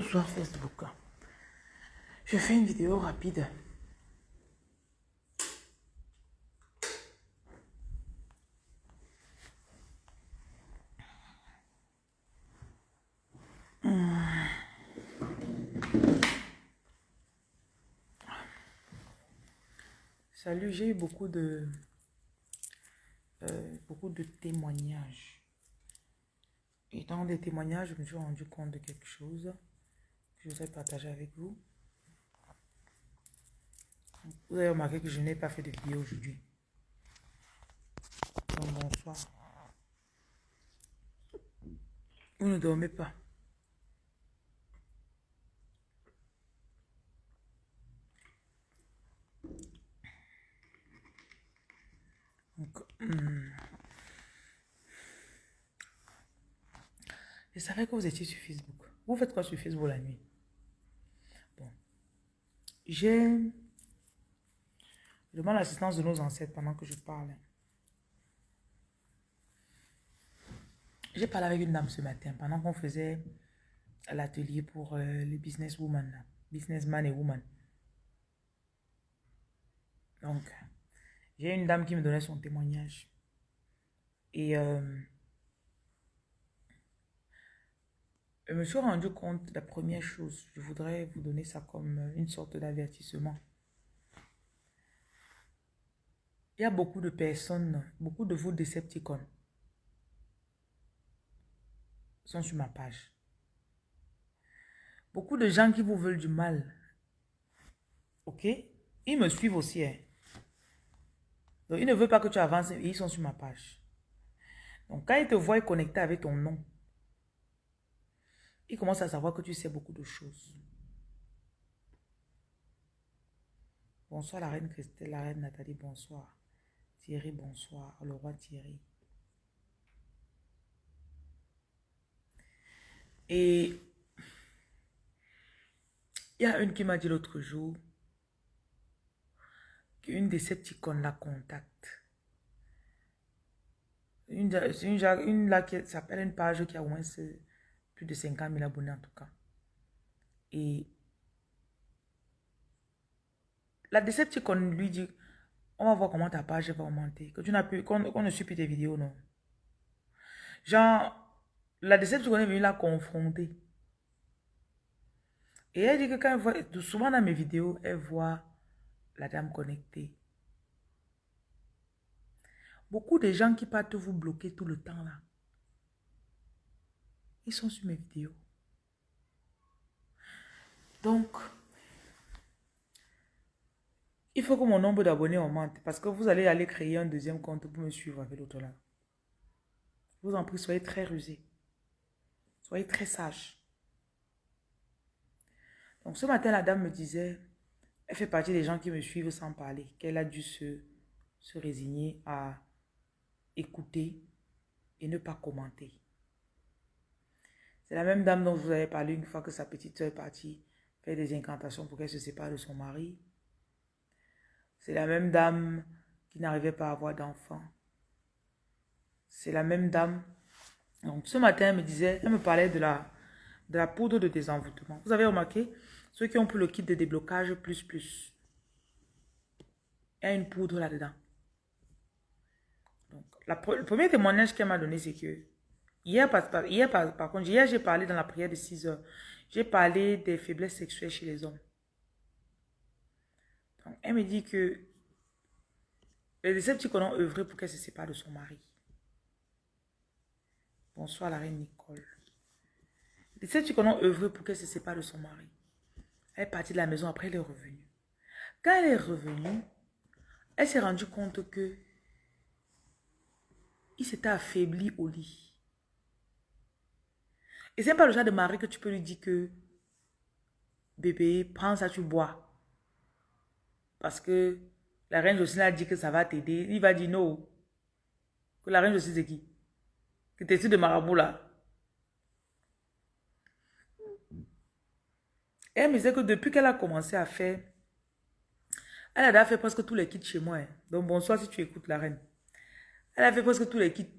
Bonsoir Facebook. Je fais une vidéo rapide. Salut, j'ai eu beaucoup de, euh, beaucoup de témoignages. Et dans les témoignages, je me suis rendu compte de quelque chose je voudrais partager avec vous. Vous avez remarqué que je n'ai pas fait de vidéo aujourd'hui. Donc, bonsoir. Vous ne dormez pas. Donc, hmm. Je savais que vous étiez sur Facebook. Vous faites quoi sur Facebook la nuit? J'ai... Je demande l'assistance de nos ancêtres pendant que je parle. J'ai parlé avec une dame ce matin pendant qu'on faisait l'atelier pour euh, les businesswomen, businessman et woman. Donc, j'ai une dame qui me donnait son témoignage. Et euh, je me suis rendu compte de la première chose. Je voudrais vous donner ça comme une sorte d'avertissement. Il y a beaucoup de personnes, beaucoup de vous Decepticons sont sur ma page. Beaucoup de gens qui vous veulent du mal. Ok? Ils me suivent aussi. Hein. Donc, ils ne veulent pas que tu avances ils sont sur ma page. Donc, quand ils te voient connecté avec ton nom, ils commencent à savoir que tu sais beaucoup de choses. Bonsoir la reine Christelle, la reine Nathalie, bonsoir. Thierry, bonsoir. Le roi Thierry. Et il y a une qui m'a dit l'autre jour qu'une de ces petits cons la contacte. Une, une, une là qui s'appelle une page qui a au moins plus de 50 000 abonnés en tout cas. Et la Decepticon lui dit on va voir comment ta page va augmenter. Que tu n'as plus, qu'on ne suit plus tes vidéos, non. Genre, la déception est venue la confronter. Et elle dit que quand elle voit, souvent dans mes vidéos, elle voit la dame connectée. Beaucoup de gens qui partent vous bloquer tout le temps là. Sont sur mes vidéos. Donc, il faut que mon nombre d'abonnés augmente parce que vous allez aller créer un deuxième compte pour me suivre avec l'autre là. vous en prie, soyez très rusés. Soyez très sages. Donc ce matin, la dame me disait, elle fait partie des gens qui me suivent sans parler, qu'elle a dû se résigner à écouter et ne pas commenter. C'est la même dame dont vous avez parlé une fois que sa petite soeur est partie faire des incantations pour qu'elle se sépare de son mari. C'est la même dame qui n'arrivait pas à avoir d'enfant. C'est la même dame. Donc, ce matin, elle me disait, elle me parlait de la, de la poudre de désenvoûtement. Vous avez remarqué, ceux qui ont pris le kit de déblocage plus plus, il y a une poudre là-dedans. Donc, le premier témoignage qu'elle m'a donné, c'est que hier, par, contre, hier, j'ai parlé dans la prière de 6 heures. J'ai parlé des faiblesses sexuelles chez les hommes elle me dit que les Decepticons ont œuvré pour qu'elle se sépare de son mari. Bonsoir la reine Nicole. Les Decepticons ont œuvré pour qu'elle se sépare de son mari. Elle est partie de la maison, après elle est revenue. Quand elle est revenue, elle s'est rendue compte que il s'était affaibli au lit. Et c'est pas le genre de mari que tu peux lui dire que bébé, prends ça, tu bois. Parce que la reine Jocelyne a dit que ça va t'aider. Il va dire non. Que la reine Jocelyne c'est qui? Que t'es de marabout là? elle me disait que depuis qu'elle a commencé à faire, elle a fait presque tous les kits chez moi. Hein. Donc bonsoir si tu écoutes la reine. Elle a fait presque tous les kits.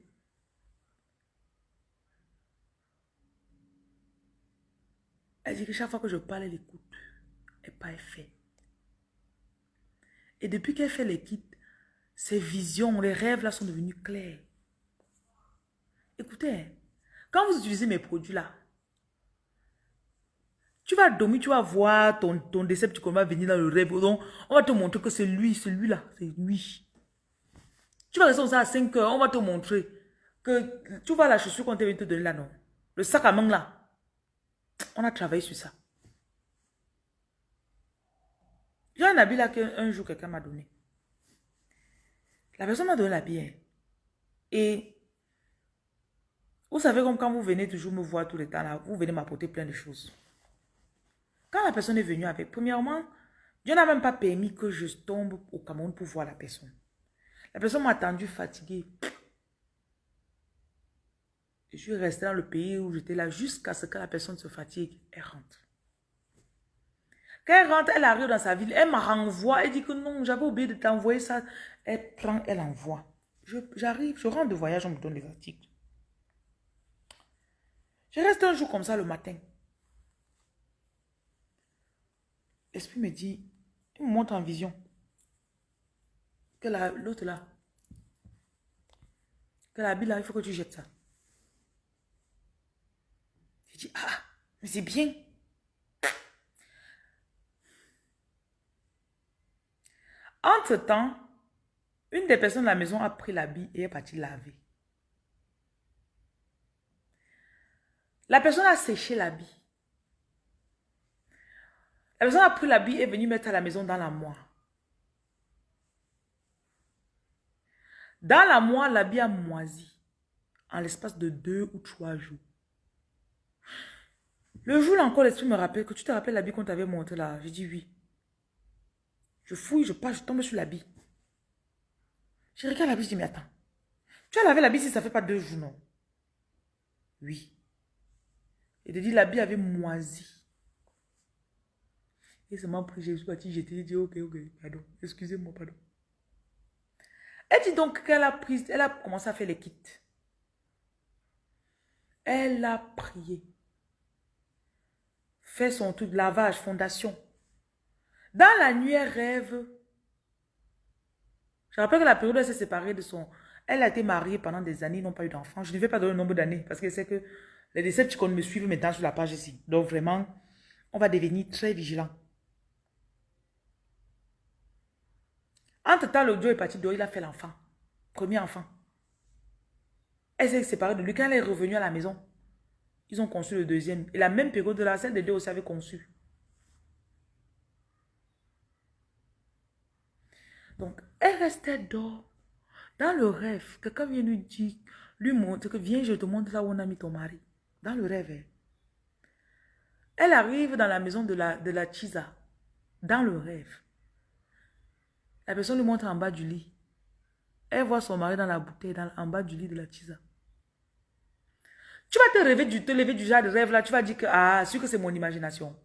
Elle dit que chaque fois que je parle, elle écoute. Elle pas fait. Et depuis qu'elle fait les kits, ses visions, les rêves là sont devenus clairs. Écoutez, hein, quand vous utilisez mes produits là, tu vas dormir, tu vas voir ton, ton décepticon va venir dans le rêve. Donc, on va te montrer que c'est lui, c'est lui là, c'est lui. Tu vas rester ça à 5 heures, on va te montrer que tu vois la chaussure qu'on t'a te donner là, non? Le sac à main là. On a travaillé sur ça. J'ai un habit là qu'un jour quelqu'un m'a donné. La personne m'a donné l'habit. Et vous savez comme quand vous venez toujours me voir tout le temps là, vous venez m'apporter plein de choses. Quand la personne est venue avec, premièrement, Dieu n'a même pas permis que je tombe au Cameroun pour voir la personne. La personne m'a attendu fatiguée. Je suis restée dans le pays où j'étais là jusqu'à ce que la personne se fatigue et rentre. Quand elle rentre, elle arrive dans sa ville, elle me renvoie, elle dit que non, j'avais oublié de t'envoyer ça. Elle prend, elle envoie. J'arrive, je, rentre de voyage, on me donne les articles. Je reste un jour comme ça le matin. L'esprit me dit, il me montre en vision que l'autre là, que la Bible là, il faut que tu jettes ça. Je ah, mais c'est bien. Entre-temps, une des personnes de la maison a pris l'habit et est partie laver. La personne a séché l'habit. La personne a pris l'habit et est venue mettre à la maison dans la moire. Dans la moire, l'habit a moisi en l'espace de deux ou trois jours. Le jour là encore, l'esprit me rappelle que tu te rappelles l'habit qu'on t'avait montré là. J'ai dit oui. Je fouille, je passe, je tombe sur l'habit. Je regarde l'habit, je dis mais attends. Tu as lavé l'habit si ça fait pas deux jours, non? Oui. Et te dit l'habit avait moisi. Et ça m'a pris, je suis parti, j'étais dit ok, ok, pardon, excusez-moi, pardon. Elle dit donc qu'elle a pris, elle a commencé à faire les kits. Elle a prié. Fait son tout lavage, fondation. Dans la nuit, elle rêve. Je rappelle que la période où elle s'est séparée de son... Elle a été mariée pendant des années, n'ont pas eu d'enfants. Je ne vais pas donner le nombre d'années parce que c'est que les qu'on me suivent maintenant sur la page ici. Donc vraiment, on va devenir très vigilant. Entre-temps, l'audio est parti d'où il a fait l'enfant. Premier enfant. Elle s'est séparée de lui. Quand elle est revenue à la maison, ils ont conçu le deuxième. Et la même période de la celle de deux aussi avait conçu. Donc, elle restait dehors. Dans le rêve, quelqu'un vient lui dire, lui montre que viens, je te montre là où on a mis ton mari. Dans le rêve. Hein. Elle arrive dans la maison de la, de la Chisa. Dans le rêve. La personne lui montre en bas du lit. Elle voit son mari dans la bouteille, dans, en bas du lit de la tisa. Tu vas te, rêver du, te lever du genre de rêve là, tu vas dire que, ah, sûr que c'est mon imagination.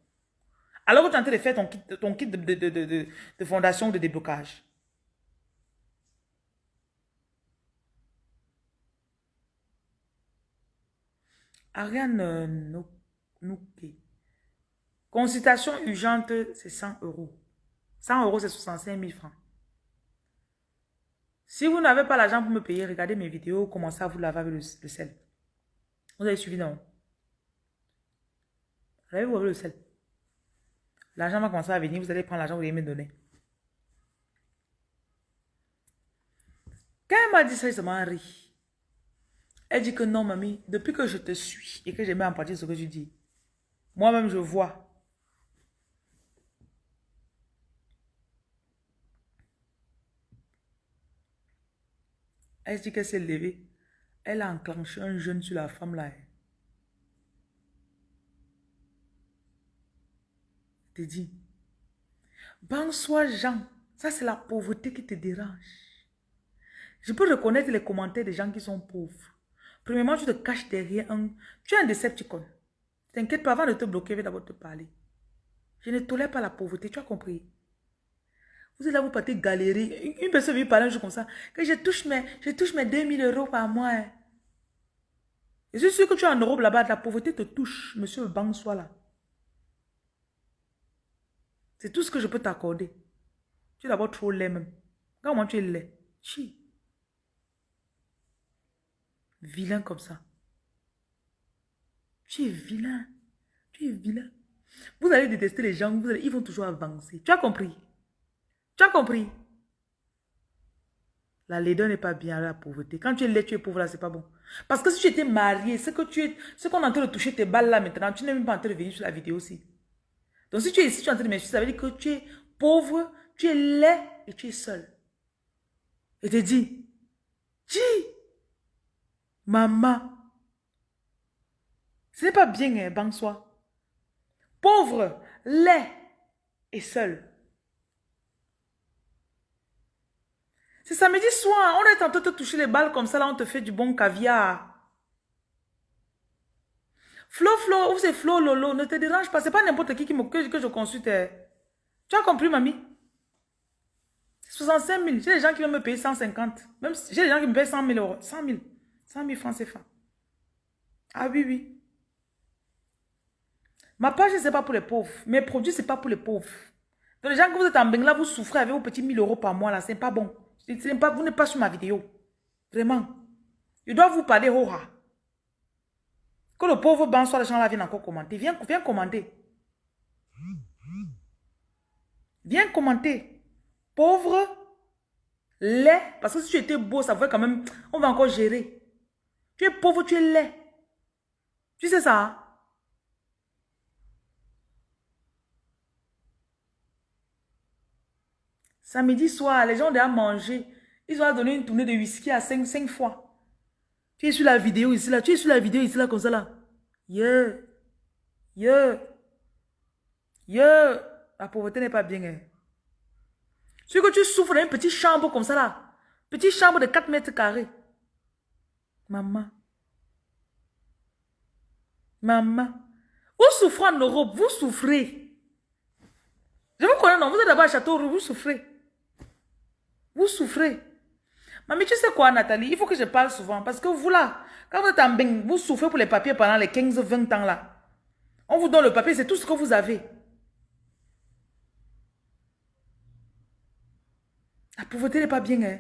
Alors que tu de faire ton kit, ton kit de, de, de, de fondation de déblocage. Ariane Nouké. Consultation urgente, c'est 100 euros. 100 euros, c'est 65 000 francs. Si vous n'avez pas l'argent pour me payer, regardez mes vidéos, commencez à vous laver avec le, sel. Vous avez suivi, non? Lavez-vous avec le sel? L'argent va commencer à venir, vous allez prendre l'argent, vous allez me donner. Quand elle m'a dit ça, elle m'a ri. Elle dit que non, mamie, depuis que je te suis et que je mets en pratique ce que tu dis, moi-même je vois Elle dit qu'elle s'est levée. Elle a enclenché un jeûne sur la femme là. Je te dis. Bonsoir Jean. Ça c'est la pauvreté qui te dérange. Je peux reconnaître les commentaires des gens qui sont pauvres. Premièrement, tu te caches derrière un... Tu es un décepticon. T'inquiète pas, avant de te bloquer, je vais d'abord te parler. Je ne tolère pas la pauvreté, tu as compris vous êtes là, vous partez galérer. Une personne vient parler un jour comme ça, que je touche mes, je touche mes 2000 euros par mois. Hein. Et je suis sûr que tu es en Europe là-bas, la pauvreté te touche, monsieur soit là. C'est tout ce que je peux t'accorder. Tu es d'abord trop laid même. Comment tu es laid. Chi. Vilain comme ça. Tu es vilain. Tu es vilain. Vous allez détester les gens, ils vont toujours avancer. Tu as compris? Tu as compris? La laideur n'est pas bien la pauvreté. Quand tu es laid, tu es pauvre là, c'est pas bon. Parce que si tu étais marié, c'est que tu es, ce qu'on est en train de toucher tes balles là maintenant, tu n'es même pas en train de venir sur la vidéo aussi. Donc si tu es ici, tu es en train de m'insulter, ça veut dire que tu es pauvre, tu es laid et tu es seul. Et te dis, dis, maman, ce n'est pas bien, hein. Pauvre, laid et seul. C'est samedi soir, on est en train de te toucher les balles comme ça, là, on te fait du bon caviar. Flo, Flo, ou c'est Flo, Lolo, ne te dérange pas. C'est pas n'importe qui, qui me, que, je consulte. Eh. Tu as compris, mamie? 65 000. J'ai des gens qui vont me payer 150. Même j'ai des gens qui me payent 100 000 euros. 100 000. 100 000 francs CFA. Ah oui, oui. Ma page, c'est pas pour les pauvres. Mes produits, c'est pas pour les pauvres. Donc, les gens que vous êtes en Bengla, vous souffrez avec vos petits 1000 euros par mois, là, c'est pas bon. Pas, vous n'êtes pas sur ma vidéo. Vraiment. Je dois vous parler, Hora. Que le pauvre ban soit les gens là viennent encore commenter. Viens, viens commenter. Viens commenter. Pauvre, laid. Parce que si tu étais beau, ça ferait quand même... On va encore gérer. Tu es pauvre, tu es laid. Tu sais ça? Hein? Samedi soir, les gens ont déjà mangé. Ils ont donné une tournée de whisky à 5, 5 fois. Tu es sur la vidéo ici, là. Tu es sur la vidéo ici, là, comme ça, là. Yeah. Yeah. Yeah. La pauvreté n'est pas bien, hein. Ce que tu souffres dans une petite chambre comme ça, là. Petite chambre de 4 mètres carrés. Maman. Maman. Vous souffrez en Europe, vous souffrez. Je vous connais, non, vous êtes d'abord à Château vous souffrez. Vous souffrez. Mamie, tu sais quoi, Nathalie? Il faut que je parle souvent. Parce que vous, là, quand vous êtes en bain, vous souffrez pour les papiers pendant les 15-20 ans, là. On vous donne le papier, c'est tout ce que vous avez. La pauvreté n'est pas bien, hein?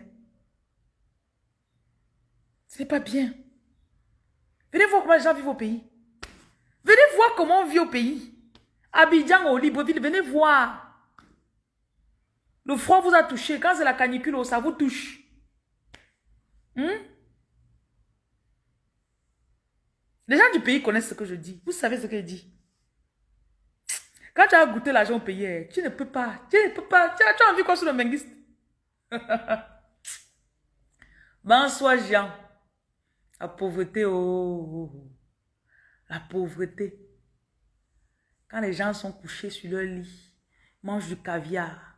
Ce n'est pas bien. Venez voir comment les gens vivent au pays. Venez voir comment on vit au pays. Abidjan, au Libreville, venez voir. Le froid vous a touché. Quand c'est la canicule, ça vous touche. Hmm? Les gens du pays connaissent ce que je dis. Vous savez ce que je dis. Quand tu as goûté l'argent payé, tu ne peux pas. Tu ne peux pas. Tu as, envie quoi sur le menguiste? Bonsoir, Jean. La pauvreté, oh, oh, oh. La pauvreté. Quand les gens sont couchés sur leur lit, mangent du caviar,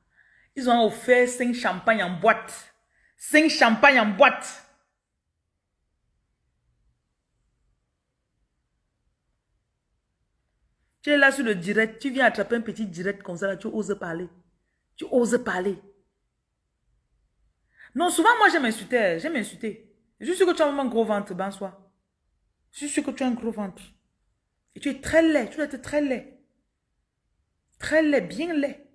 ils ont offert 5 champagnes en boîte. 5 champagnes en boîte. Tu es là sur le direct, tu viens attraper un petit direct comme ça, tu oses parler. Tu oses parler. Non, souvent, moi, j'aime insulter. J'aime insulter. Je suis sûr que tu as un gros ventre, soi. Je suis sûr que tu as un gros ventre. Et tu es très laid. Tu dois être très laid. Très laid, bien laid.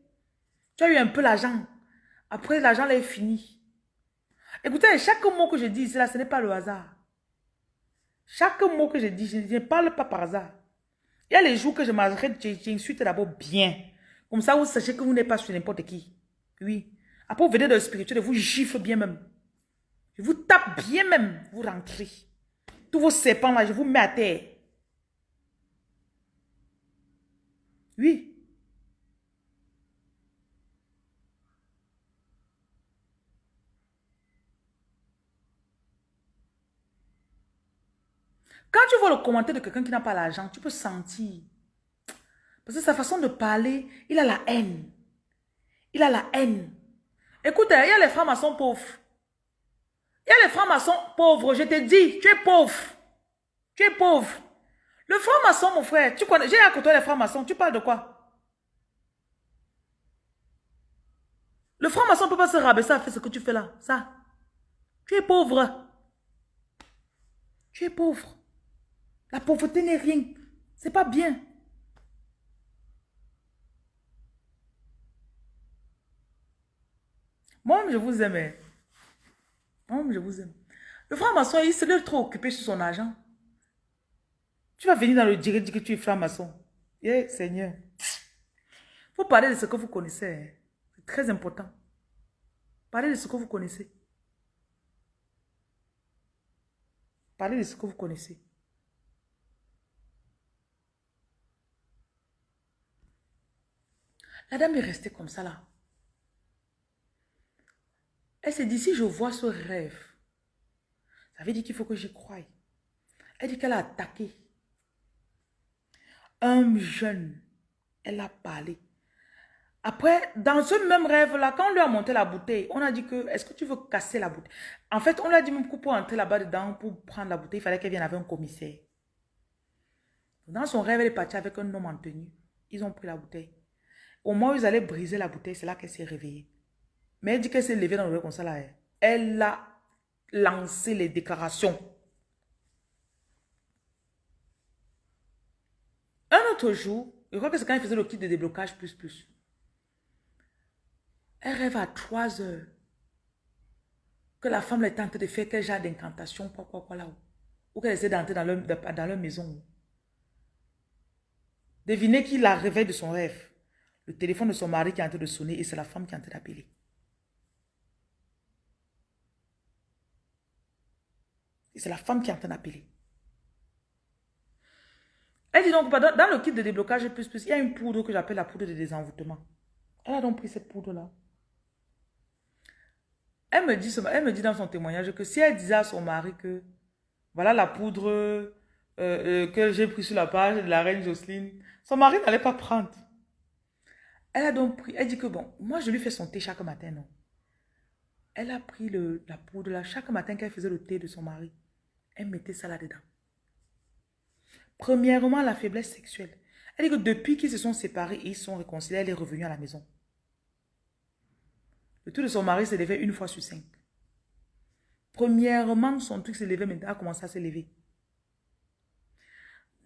Tu as eu un peu l'argent. Après, l'argent est fini. Écoutez, chaque mot que je dis ici, là, ce n'est pas le hasard. Chaque mot que je dis, je ne parle pas par hasard. Il y a les jours que je m'arrête, j'insulte d'abord bien. Comme ça, vous sachez que vous n'êtes pas sur n'importe qui. Oui. Après, vous venez de spirituel, vous gifle bien même. Je vous tape bien même, vous rentrez. Tous vos serpents là, je vous mets à terre. Oui. Quand tu vois le commentaire de quelqu'un qui n'a pas l'argent, tu peux sentir. Parce que sa façon de parler, il a la haine. Il a la haine. Écoute, il y a les francs-maçons pauvres. Il y a les francs-maçons pauvres. Je te dis, tu es pauvre. Tu es pauvre. Le franc-maçon, mon frère, tu connais, j'ai à côté les francs-maçons. Tu parles de quoi? Le franc-maçon ne peut pas se rabaisser à faire ce que tu fais là. Ça. Tu es pauvre. Tu es pauvre. La pauvreté n'est rien. C'est pas bien. Moi, je vous aime. hein. Moi, je vous aime. Le franc-maçon, il se trop occupé sur son argent. Tu vas venir dans le direct dire que tu es franc-maçon. Eh, Seigneur. faut parler de ce que vous connaissez. hein. C'est très important. Parlez de ce que vous connaissez. Parlez de ce que vous connaissez. La dame est restée comme ça là. Elle s'est dit, si je vois ce rêve, ça veut dire qu'il faut que j'y croie. Elle dit qu'elle a attaqué un jeune. Elle a parlé. Après, dans ce même rêve-là, quand on lui a monté la bouteille, on a dit que, est-ce que tu veux casser la bouteille? En fait, on lui a dit même que pour entrer là-bas dedans, pour prendre la bouteille, il fallait qu'elle vienne avec un commissaire. Dans son rêve, elle est partie avec un homme en tenue. Ils ont pris la bouteille. Au moment où ils allaient briser la bouteille, c'est là qu'elle s'est réveillée. Mais elle dit qu'elle s'est levée dans le comme ça là. Elle a lancé les déclarations. Un autre jour, je crois que c'est quand il faisait le kit de déblocage plus plus. Elle rêve à 3 heures que la femme est en train de faire quel genre d'incantation, quoi, quoi, quoi, là-haut. Ou qu'elle essaie d'entrer dans leur, dans leur maison. Devinez qui la réveille de son rêve. Le téléphone de son mari qui est en train de sonner et c'est la femme qui est en train d'appeler. Et c'est la femme qui est en train d'appeler. Elle dit donc, dans, le kit de déblocage plus plus, il y a une poudre que j'appelle la poudre de désenvoûtement. Elle a donc pris cette poudre-là. Elle me, dit, elle me dit dans son témoignage que si elle disait à son mari que voilà la poudre euh, euh, que j'ai pris sur la page de la reine Jocelyne, son mari n'allait pas prendre. Elle a donc pris, elle dit que bon, moi je lui fais son thé chaque matin, non. Elle a pris le, la poudre là, chaque matin qu'elle faisait le thé de son mari, elle mettait ça là-dedans. Premièrement, la faiblesse sexuelle. Elle dit que depuis qu'ils se sont séparés et ils sont réconciliés, elle est revenue à la maison. Le truc de son mari levé une fois sur cinq. Premièrement, son truc s'est levé, maintenant a commencé à se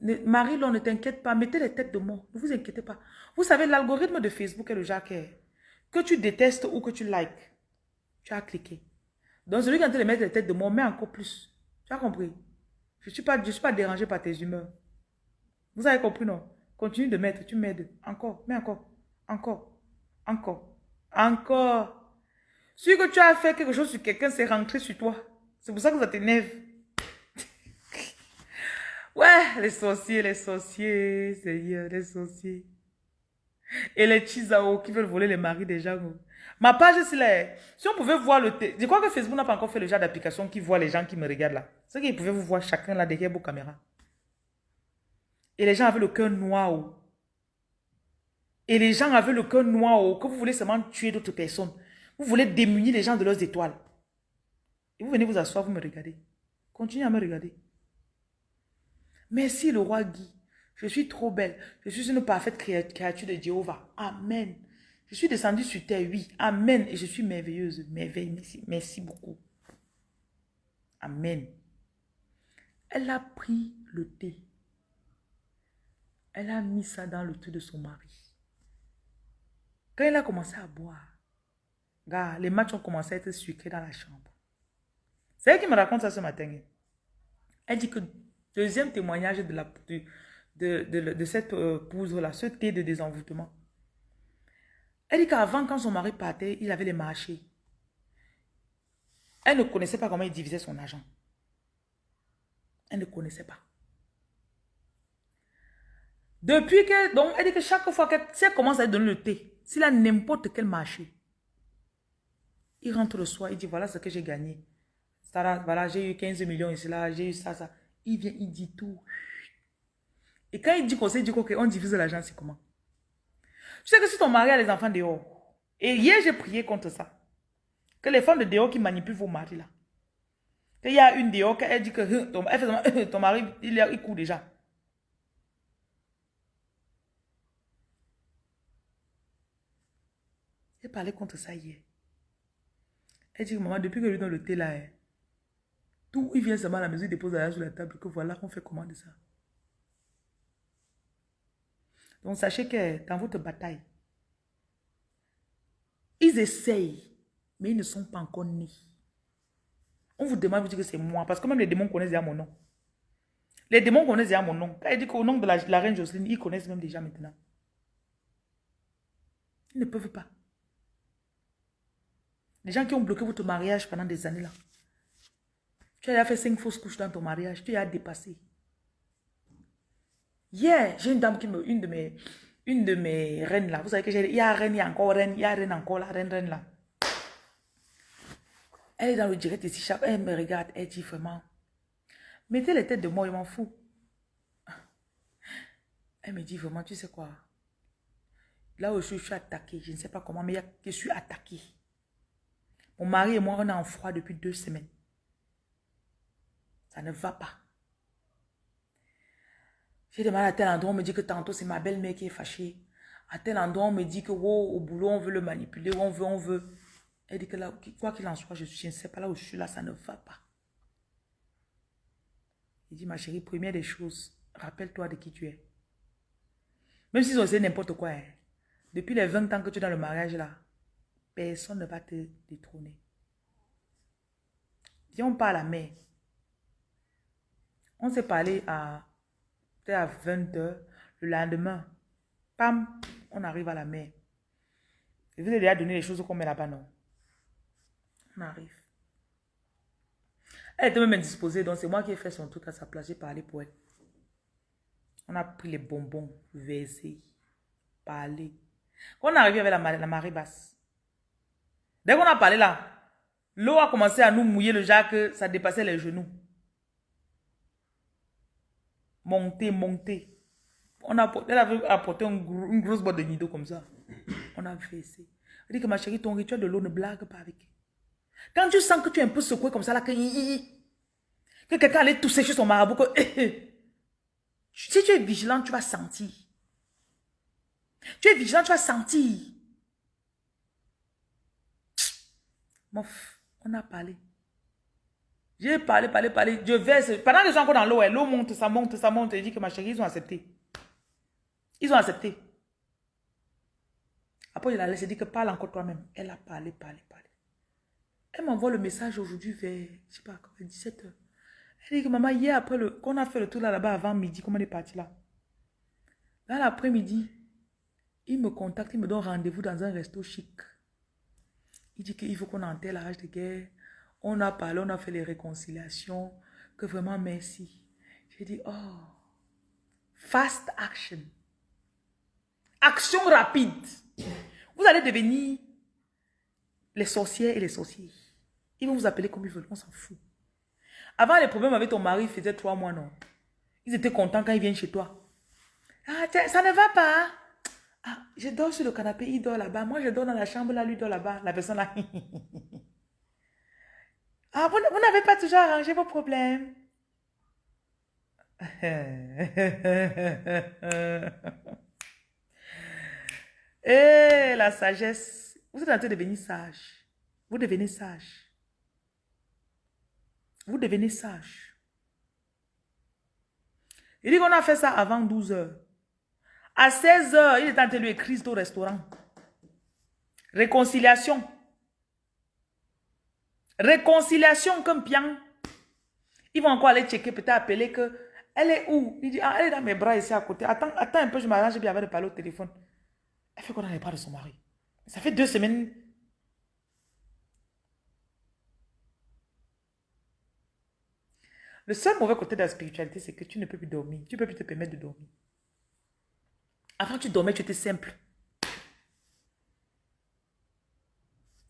lever. Ne- t'inquiète pas, mettez les têtes de mort. Ne vous inquiétez pas. Vous savez, l'algorithme de Facebook est le genre que, tu détestes ou que tu likes. Tu as cliqué. Donc, celui qui est en train de mettre les têtes de mort, met encore plus. Tu as compris? Je ne suis, pas- je suis pas dérangé par tes humeurs. Vous avez compris, non? Continue de mettre, tu m'aides. Encore, mets encore, encore, encore, encore. Celui que tu as fait quelque chose sur quelqu'un, c'est rentré sur toi. C'est pour ça que ça t'énerve. Ouais, les sorciers, les sorciers, Seigneur, les sorciers. Et les Chizao qui veulent voler les maris des gens. Ma page, c'est là. Si on pouvait voir le... Je crois que Facebook n'a pas encore fait le genre d'application qui voit les gens qui me regardent là. C'est qu'ils pouvaient vous voir chacun là derrière vos caméras. Et les gens avaient le cœur noir. oh. Et les gens avaient le cœur noir oh, que vous voulez seulement tuer d'autres personnes. Vous voulez démunir les gens de leurs étoiles. Et vous venez vous asseoir, vous me regardez. Continuez à me regarder. Merci le roi Guy. Je suis trop belle. Je suis une parfaite créa- créature de Jéhovah. Amen. Je suis descendue sur terre, oui. Amen. Et je suis merveilleuse. Merveille. Merci, beaucoup. Amen. Elle a pris le thé. Elle a mis ça dans le thé de son mari. Quand elle a commencé à boire, gars, les matchs ont commencé à être sucrés dans la chambre. C'est elle qui me raconte ça ce matin. Elle dit que deuxième témoignage de, cette euh, poudre-là, ce thé de désenvoûtement. Elle dit qu'avant, quand son mari partait, il avait les marchés. Elle ne connaissait pas comment il divisait son argent. Elle ne connaissait pas. Depuis que, donc, elle dit que chaque fois qu'elle si commence à donner le thé, s'il a n'importe quel marché, il rentre le soir, il dit voilà ce que j'ai gagné. Voilà, j'ai eu 15 millions ici, là, j'ai eu ça, ça. Il vient, il dit tout. Et quand il dit qu'on il dit qu'on divise l'argent, c'est comment? Tu sais que si ton mari a les enfants dehors, et hier j'ai prié contre ça, que les femmes de dehors qui manipulent vos maris là, qu'il y a une dehors, elle dit que fait seulement, ton mari, il, il court déjà. J'ai parlé contre ça hier. Elle dit, maman, depuis que je lui donne le thé là, hein, tout, il vient seulement à la maison, il dépose l'argent sur la table, que voilà, on fait comment de ça. Donc sachez que dans votre bataille, ils essayent mais ils ne sont pas encore nés. On vous demande, vous dites que c'est moi, parce que même les démons connaissent déjà mon nom. Les démons connaissent déjà mon nom. Quand il dit qu'au nom de la, la reine Jocelyne, ils connaissent même déjà maintenant. Ils ne peuvent pas. Les gens qui ont bloqué votre mariage pendant des années là. Tu as fait cinq fausses couches dans ton mariage, tu as dépassé. Hier, j'ai une dame qui me, une de mes, une de mes reines là. Vous savez que j'ai, il y a reine, il y a encore reine, il y a reine encore la reine, reine là. Elle est dans le direct ici, elle me regarde, elle dit vraiment, mettez les têtes de moi, je m'en fous. Elle me dit vraiment, tu sais quoi, là où je suis, je suis attaquée, je ne sais pas comment, mais je suis attaquée. Mon mari et moi, on est en froid depuis deux semaines. Ça ne va pas. J'ai demandé à tel endroit, on me dit que tantôt c'est ma belle-mère qui est fâchée. À tel endroit, on me dit que au boulot, on veut le manipuler, on veut, on veut. Elle dit que là, quoi qu'il en soit, je, ne sais pas là où je suis là, ça ne va pas. Il dit, ma chérie, première des choses, rappelle-toi de qui tu es. Même si ont n'importe quoi, hein. depuis les 20 ans que tu es dans le mariage là, personne ne va te détrôner. Viens, on parle à la mère. On s'est parlé à, à 20h. Le lendemain, pam, on arrive à la mer. Je vous ai déjà donné les choses qu'on met là-bas, non? On arrive. Elle était même indisposée, donc c'est moi qui ai fait son truc à sa place. J'ai parlé pour elle. On a pris les bonbons, versé, parlé. Quand on est arrivé avec la, marée basse, dès qu'on a parlé là, l'eau a commencé à nous mouiller le jack, ça dépassait les genoux. Monter, monter. On a, elle avait apporté une, grosse boîte de nido comme ça. On a versé. Elle dit que ma chérie, ton rituel de l'eau ne blague pas avec. Quand tu sens que tu es un peu secoué comme ça, là, que, que quelqu'un allait tousser chez son marabout, que, si tu es vigilant, tu vas sentir. Tu es vigilant, tu vas sentir. Mof, on a parlé. J'ai parlé, parlé, parlé. Je verse. Pendant que je suis encore dans l'eau, l'eau monte, ça monte, ça monte. Je dis que ma chérie, ils ont accepté. Ils ont accepté. Après, je la laisse, dit que parle encore toi-même. Elle a parlé, parlé, parlé. Elle m'envoie le message aujourd'hui vers, je sais pas, 17h. Elle dit que maman, hier après qu'on a fait le tour là-bas avant midi, comment on est parti là? Dans l'après-midi, il me contacte, il me donne rendez-vous dans un resto chic. Il dit qu'il faut qu'on enterre la rage de guerre. On a parlé, on a fait les réconciliations. Que vraiment merci. J'ai dit, oh, fast action. Action rapide. Vous allez devenir les sorcières et les sorciers. Ils vont vous appeler comme ils veulent, on s'en fout. Avant, les problèmes avec ton mari faisaient trois mois, non? Ils étaient contents quand ils viennent chez toi. Ah, ça ne va pas. Ah, je dors sur le canapé, il dort là-bas. Moi, je dors dans la chambre, là, lui dort là-bas. La personne là. ah, vous, n'avez pas toujours arrangé vos problèmes. Et la sagesse. Vous êtes en train de devenir sage. Vous devenez sage. Vous devenez sage. Il dit qu'on a fait ça avant 12 heures. À 16 heures, il est en train de lui écrire au restaurant. Réconciliation. Réconciliation comme bien. Ils vont encore aller checker, peut-être appeler que. Elle est où? Il dit, ah, elle est dans mes bras ici à côté. Attends, attends un peu, je m'arrange bien avec de parler au téléphone. Elle fait qu'on n'en pas de son mari. Ça fait deux semaines Le seul mauvais côté de la spiritualité, c'est que tu ne peux plus dormir. Tu ne peux plus te permettre de dormir. Avant, tu dormais, tu étais simple.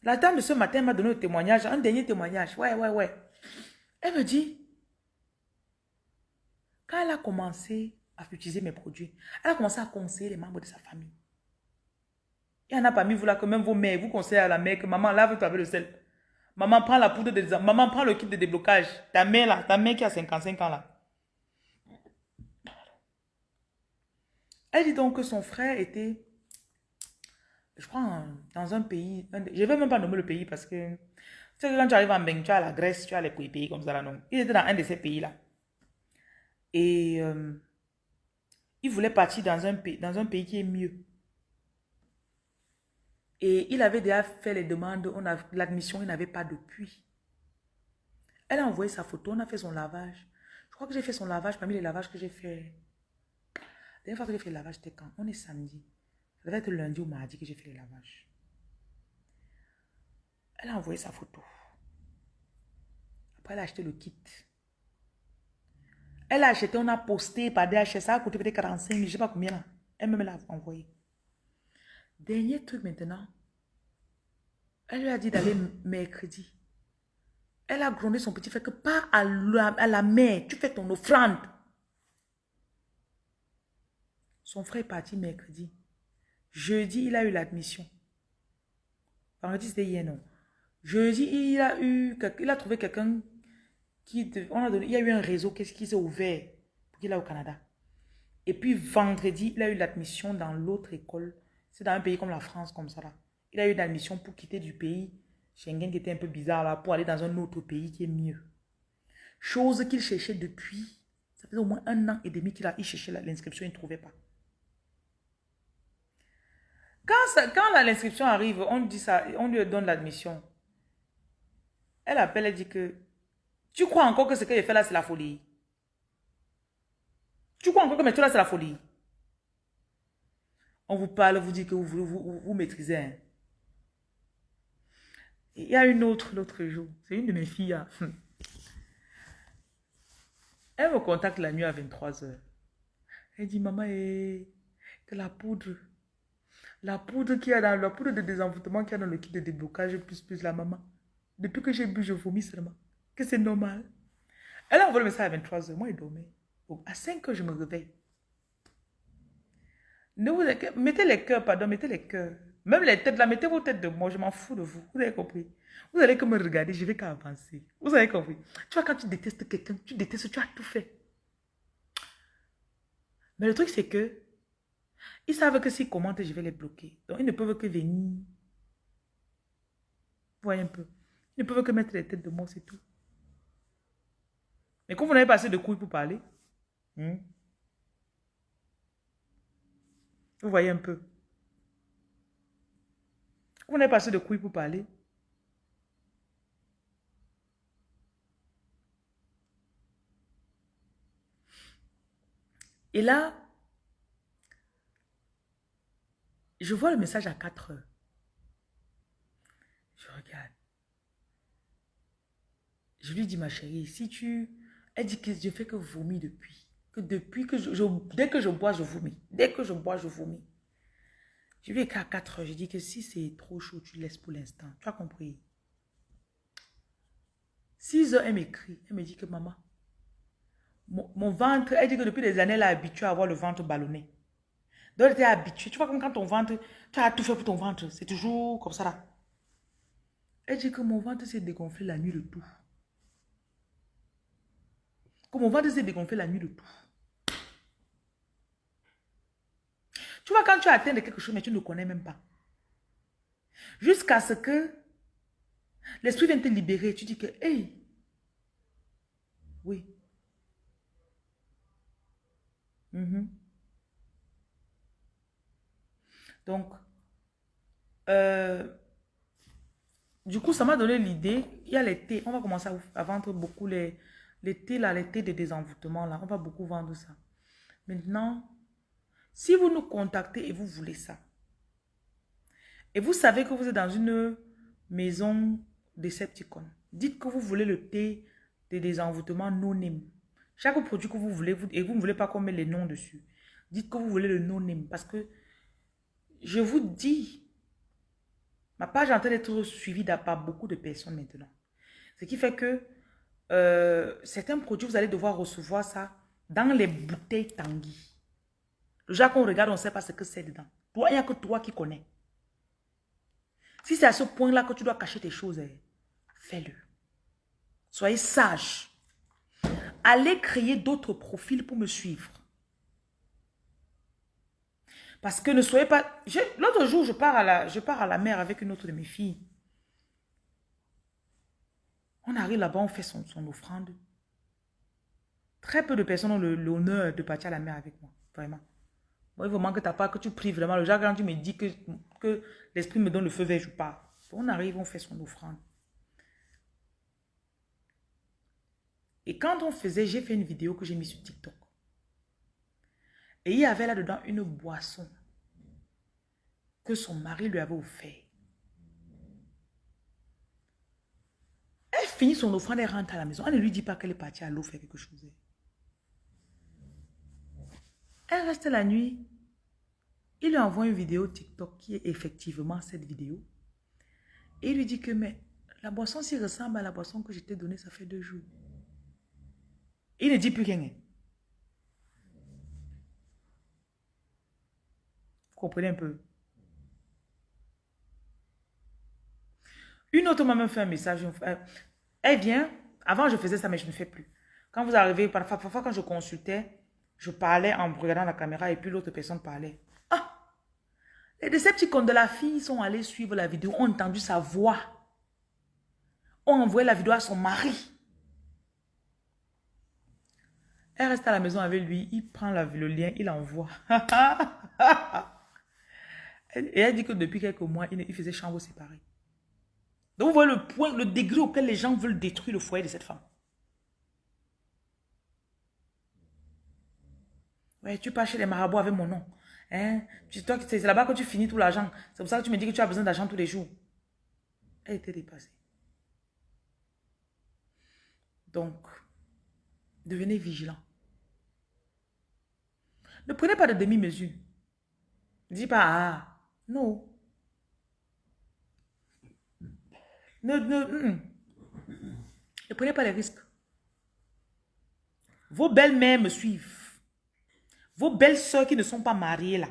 La dame de ce matin m'a donné un témoignage, un dernier témoignage. Ouais, ouais, ouais. Elle me dit, quand elle a commencé à utiliser mes produits, elle a commencé à conseiller les membres de sa famille. Il y en a parmi vous là que même vos mères, vous conseillez à la mère que maman lave-toi avec le sel. Maman prend la poudre de Maman prend le kit de déblocage. Ta mère là, ta mère qui a 55 ans là. Elle dit donc que son frère était, je crois, dans un pays. je ne vais même pas nommer le pays parce que, tu sais, quand tu arrives en Beng, tu as la Grèce, tu as les pays comme ça là, non. Il était dans un de ces pays là. Et euh, il voulait partir dans un, pays, dans un pays qui est mieux. Et il avait déjà fait les demandes, l'admission, il n'avait pas depuis. Elle a envoyé sa photo, on a fait son lavage. Je crois que j'ai fait son lavage parmi les lavages que j'ai fait. La dernière fois que j'ai fait le lavage, c'était quand? On est samedi. Ça devait être lundi ou mardi que j'ai fait le lavage. Elle a envoyé sa photo. Après, elle a acheté le kit. Elle a acheté, on a posté par DHS. Ça a coûté peut-être 45 000, je ne sais pas combien. Elle me l'a envoyé. Dernier truc maintenant. Elle lui a dit d'aller mercredi. Elle a grondé son petit frère que pas à la, à la mer, tu fais ton offrande. Son frère est parti mercredi. Jeudi, il a eu l'admission. Vendredi, c'était hier, non. Jeudi, il a eu, il a trouvé quelqu'un qui, on a donné, il y a eu un réseau qui, qui s'est ouvert pour qu'il aille au Canada. Et puis vendredi, il a eu l'admission dans l'autre école. C'est dans un pays comme la France, comme ça là. Il a eu l'admission pour quitter du pays Schengen qui était un peu bizarre là, pour aller dans un autre pays qui est mieux. Chose qu'il cherchait depuis, ça faisait au moins un an et demi qu'il a cherché l'inscription, il ne trouvait pas. Quand, l'inscription arrive, on, dit ça, on lui donne l'admission. Elle appelle, elle dit que tu crois encore que ce que j'ai fait là, c'est la folie? Tu crois encore que tout là, c'est la folie? On vous parle, vous dit que vous, vous, vous, maîtrisez. Hein. Il y a une autre l'autre jour. C'est une de mes filles. Hein. Elle me contacte la nuit à 23h. Elle dit, maman, eh, que la poudre, la poudre qui a dans la poudre de désenvoûtement qui a dans le kit de déblocage plus plus la maman. Depuis que j'ai bu, je vomis seulement. Que c'est normal. Elle a envoyé le message à 23h. Moi, elle dormait. à 5h, je me réveille. Ne vous, mettez les cœurs, pardon, mettez les cœurs. Même les têtes là, mettez vos têtes de moi, je m'en fous de vous. Vous avez compris Vous allez comme me regarder, je vais qu'à avancer. Vous avez compris Tu vois, quand tu détestes quelqu'un, tu détestes, tu as tout fait. Mais le truc, c'est que ils savent que s'ils commentent, je vais les bloquer. Donc, ils ne peuvent que venir. Voyez un peu. Ils ne peuvent que mettre les têtes de moi, c'est tout. Mais comme vous n'avez pas assez de couilles pour parler, hmm? vous voyez un peu. On est passé de couilles pour parler. Et là, je vois le message à 4 heures. Je regarde. Je lui dis, ma chérie, si tu... Elle dit que je fais que vomir depuis. Que depuis que je, Dès que je bois, je vomis. Dès que je bois, je vomis. Je lui ai écrit à 4 heures. Je dis que si c'est trop chaud, tu laisses pour l'instant. Tu as compris? 6 heures, elle m'écrit. Elle me dit que maman, mon, ventre, elle dit que depuis des années, elle est habituée à avoir le ventre ballonné. Donc, elle était habituée. Tu vois, comme quand ton ventre, tu as tout fait pour ton ventre. C'est toujours comme ça là. Elle dit que mon ventre s'est dégonflé la nuit de tout. Que mon ventre s'est dégonflé la nuit de tout. Tu vois, quand tu atteins de quelque chose, mais tu ne connais même pas. Jusqu'à ce que l'esprit vienne te libérer. Tu dis que, hey, oui. Mhm. Donc, euh, du coup, ça m'a donné l'idée. Il y a les thés. On va commencer à, vendre beaucoup les, les thés, de désenvoûtement. Là. On va beaucoup vendre ça. Maintenant, si vous nous contactez et vous voulez ça, et vous savez que vous êtes dans une maison Decepticon, dites que vous voulez le thé de désenvoûtement non-name. Chaque produit que vous voulez, et vous ne voulez pas qu'on mette les noms dessus, dites que vous voulez le non-name. Parce que je vous dis, ma page est en train d'être suivie par beaucoup de personnes maintenant. Ce qui fait que euh, certains produits, vous allez devoir recevoir ça dans les bouteilles Tanguy. Le genre qu'on regarde, on ne sait pas ce que c'est dedans. Il n'y a que toi qui connais. Si c'est à ce point-là que tu dois cacher tes choses, eh, fais-le. Soyez sage. Allez créer d'autres profils pour me suivre. Parce que ne soyez pas... L'autre jour, je pars, à la, je pars à la mer avec une autre de mes filles. On arrive là-bas, on fait son, son offrande. Très peu de personnes ont l'honneur de partir à la mer avec moi. Vraiment. Moi, il faut que ta part, que tu pries vraiment. Le quand tu me dis que, que l'esprit me donne le feu vert, je pars. On arrive, on fait son offrande. Et quand on faisait, j'ai fait une vidéo que j'ai mise sur TikTok. Et il y avait là-dedans une boisson que son mari lui avait offert. Elle finit son offrande, elle rentre à la maison. Elle ne lui dit pas qu'elle est partie à l'eau faire quelque chose. Elle reste la nuit. Il lui envoie une vidéo TikTok qui est effectivement cette vidéo. Et il lui dit que mais la boisson s'y ressemble à la boisson que je t'ai donnée, ça fait deux jours. Il ne dit plus rien. Comprenez un peu? Une autre m'a même fait un message. Euh, elle vient. Avant, je faisais ça, mais je ne fais plus. Quand vous arrivez, parfois, parfois quand je consultais, je parlais en regardant la caméra et puis l'autre personne parlait. Ah! Les Decepticons de la fille sont allés suivre la vidéo, ont entendu sa voix. Ont envoyé la vidéo à son mari. Elle reste à la maison avec lui, il prend le lien, il envoie. et elle dit que depuis quelques mois, il, faisait chambre séparée. Donc vous voyez le point, le degré auquel les gens veulent détruire le foyer de cette femme. Ouais, tu pars chez les marabouts avec mon nom. Hein? C'est là-bas que tu finis tout l'argent. C'est pour ça que tu me dis que tu as besoin d'argent tous les jours. Elle était dépassée. Donc, devenez vigilant. Ne prenez pas de demi-mesure. Dites pas, ah, non. Ne, ne, ne prenez pas les risques. Vos belles-mères me suivent. Vos belles-sœurs qui ne sont pas mariées là,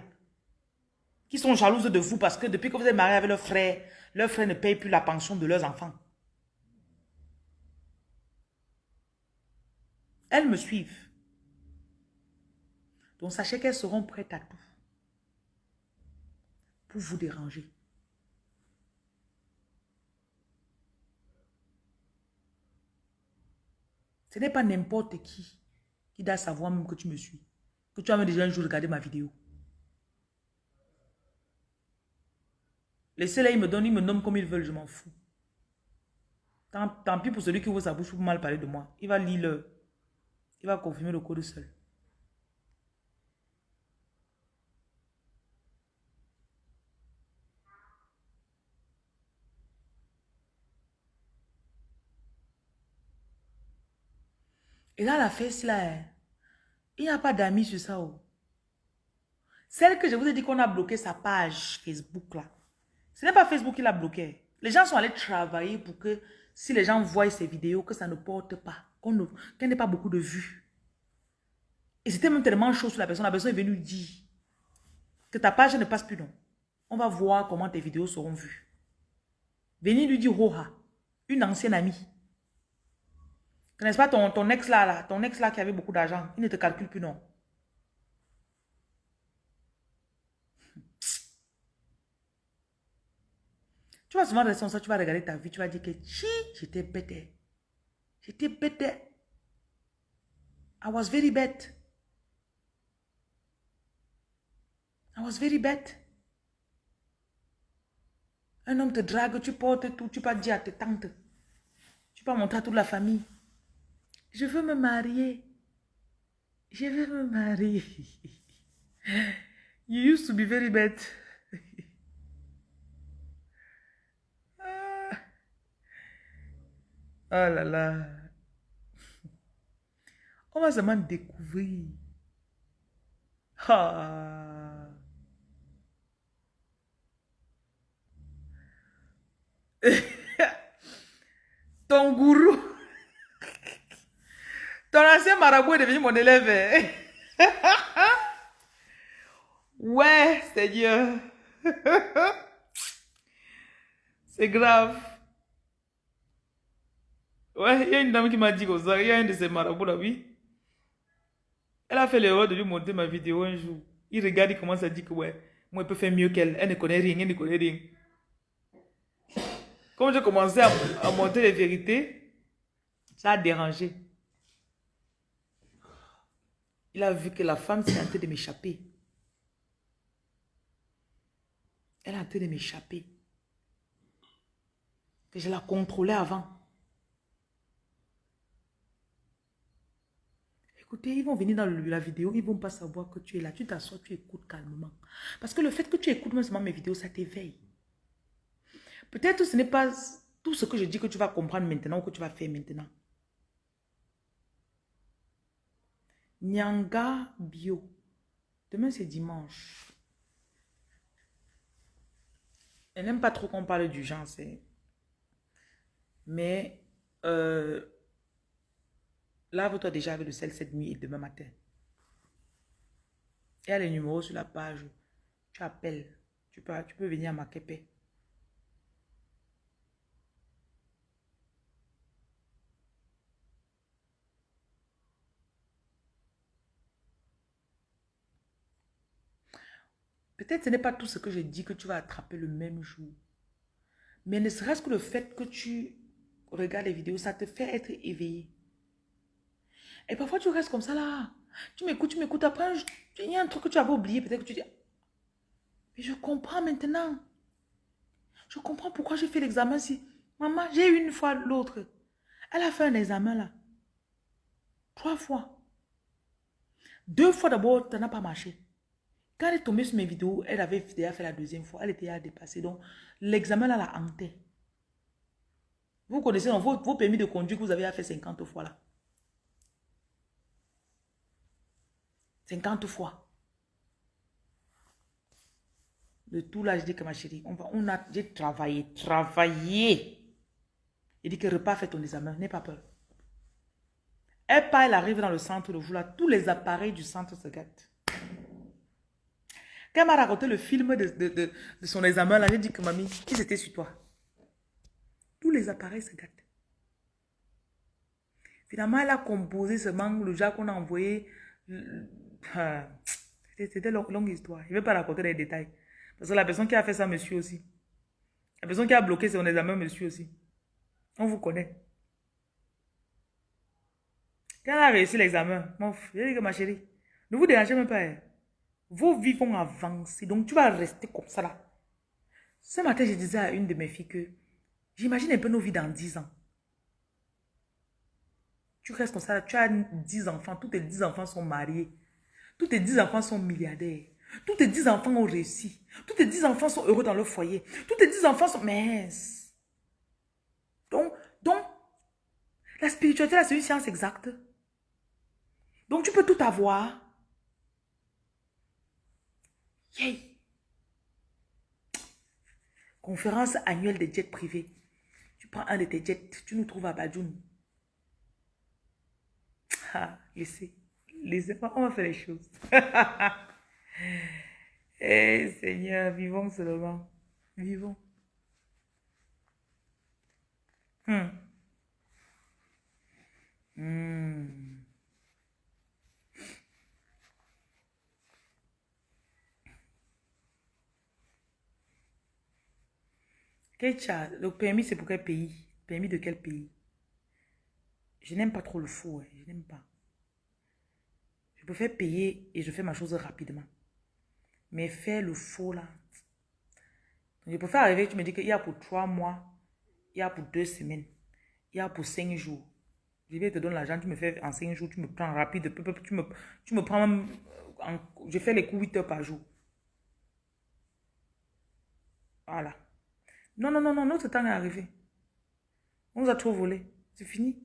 qui sont jalouses de vous parce que depuis que vous êtes marié avec leur frère, leur frère ne paye plus la pension de leurs enfants. Elles me suivent. Donc sachez qu'elles seront prêtes à tout pour vous déranger. Ce n'est pas n'importe qui qui doit savoir même que tu me suis. Que tu as même déjà un jour regardé ma vidéo. Laissez-les, ils me donnent, ils me nomment comme ils veulent, je m'en fous. Tant, tant, pis pour celui qui ouvre sa bouche pour mal parler de moi. Il va lire. Il va confirmer le code seul. Là, la fesse là, hein, il n'y a pas d'amis sur ça. Oh. Celle que je vous ai dit qu'on a bloqué sa page Facebook là. Ce n'est pas Facebook qui l'a bloqué. Les gens sont allés travailler pour que si les gens voient ces vidéos, que ça ne porte pas, qu'il n'y ait pas beaucoup de vues. Et c'était même tellement chaud sur la personne. La personne est venue dire que ta page ne passe plus non. On va voir comment tes vidéos seront vues. Venez lui dire Roha, une ancienne amie. N'est-ce pas ton, ton ex là, là, ton ex là qui avait beaucoup d'argent, il ne te calcule plus, non? Tu vas souvent rester ça, tu vas regarder ta vie, tu vas dire que chi, j'étais bête. J'étais bête. I was very bad. I was very bad. Un homme te drague, tu portes tout, tu vas dire à tes tantes. Tu vas montrer à toute la famille. Je veux me marier. Je veux me marier. You used to be very bad. Ah. Oh là là. On va seulement découvrir. Ah. Ton gourou. Ton ancien marabout est devenu mon élève. ouais, Seigneur. C'est grave. Ouais, il y a une dame qui m'a dit comme ça. Il y a un de ces marabouts là, oui. Elle a fait l'erreur de lui montrer ma vidéo un jour. Il regarde, il commence à dire que ouais, moi je peux faire mieux qu'elle. Elle ne connaît rien, elle ne connaît rien. Comme j'ai commencé à, à montrer les vérités, ça a dérangé. Il a vu que la femme s'est en train de m'échapper. Elle a en train de m'échapper. Que je la contrôlais avant. Écoutez, ils vont venir dans la vidéo, ils vont pas savoir que tu es là. Tu t'assois, tu écoutes calmement. Parce que le fait que tu écoutes même seulement mes vidéos, ça t'éveille. Peut-être ce n'est pas tout ce que je dis que tu vas comprendre maintenant ou que tu vas faire maintenant. Nyanga Bio. Demain, c'est dimanche. Elle n'aime pas trop qu'on parle du genre, Mais, euh, lave-toi déjà avec le sel cette nuit et demain matin. Il y a les numéros sur la page. Tu appelles. Tu peux, tu peux venir à Makepe. Peut-être ce n'est pas tout ce que je dis que tu vas attraper le même jour. Mais ne serait-ce que le fait que tu regardes les vidéos, ça te fait être éveillé. Et parfois tu restes comme ça là. Tu m'écoutes, tu m'écoutes. Après, il y a un truc que tu avais oublié. Peut-être que tu dis, mais je comprends maintenant. Je comprends pourquoi j'ai fait l'examen si. Maman, j'ai eu une fois l'autre. Elle a fait un examen là. Trois fois. Deux fois d'abord, ça n'a pas marché. Quand elle est tombée sur mes vidéos, elle avait déjà fait la deuxième fois. Elle était à dépasser. Donc, l'examen là la hanté. Vous connaissez vos, permis de conduire que vous avez fait 50 fois là. 50 fois. Le tout là, je dis que ma chérie, on, va, on a, j'ai travaillé, travaillé. Il dit que repas, fait ton examen, n'aie pas peur. Elle part, elle arrive dans le centre le jour là, tous les appareils du centre se gâtent. Quand elle m'a raconté le film de, son examen, là, j'ai dit que mamie, qui c'était sur toi Tous les appareils se gâtent. Finalement, elle a composé ce manque, le genre qu'on a envoyé. Ah, c'était une longue, histoire. Je ne vais pas raconter les détails. Parce que la personne qui a fait ça, monsieur aussi. La personne qui a bloqué son examen, monsieur aussi. On vous connaît. Quand elle a réussi l'examen, mon j'ai dit que ma chérie, ne vous dérangez même pas. Hein. Vos vies vont avancer. Donc, tu vas rester comme ça là. Ce matin, je disais à une de mes filles que j'imagine un peu nos vies dans 10 ans. Tu restes comme ça, tu as 10 enfants, tous tes 10 enfants sont mariés. Tous tes 10 enfants sont milliardaires. Tous tes 10 enfants ont réussi. Tous tes 10 enfants sont heureux dans leur foyer. Tous tes 10 enfants sont minces. Donc, donc, la spiritualité, c'est une science exacte. Donc, tu peux tout avoir. Yay! Conférence annuelle des jets privés. Tu prends un de tes jets, tu nous trouves à Badjoun. Ah, laissez. Laissez pas, on va faire les choses. Eh Seigneur, vivons seulement. Vivons. Hmm. Hmm. Le permis, c'est pour quel pays? Permis de quel pays? Je n'aime pas trop le faux, hein. je n'aime pas. Je peux faire payer et je fais ma chose rapidement. Mais faire le faux là. je peux faire arriver, tu me dis qu'il y a pour trois mois, il y a pour deux semaines, il y a pour cinq jours. Je vais te donner l'argent, tu me fais en cinq jours, tu me prends rapide, tu me, tu me prends même, je fais les coups 8 heures par jour. Voilà. Non, non, non, non, notre temps est arrivé. On nous a trop volé. C'est fini.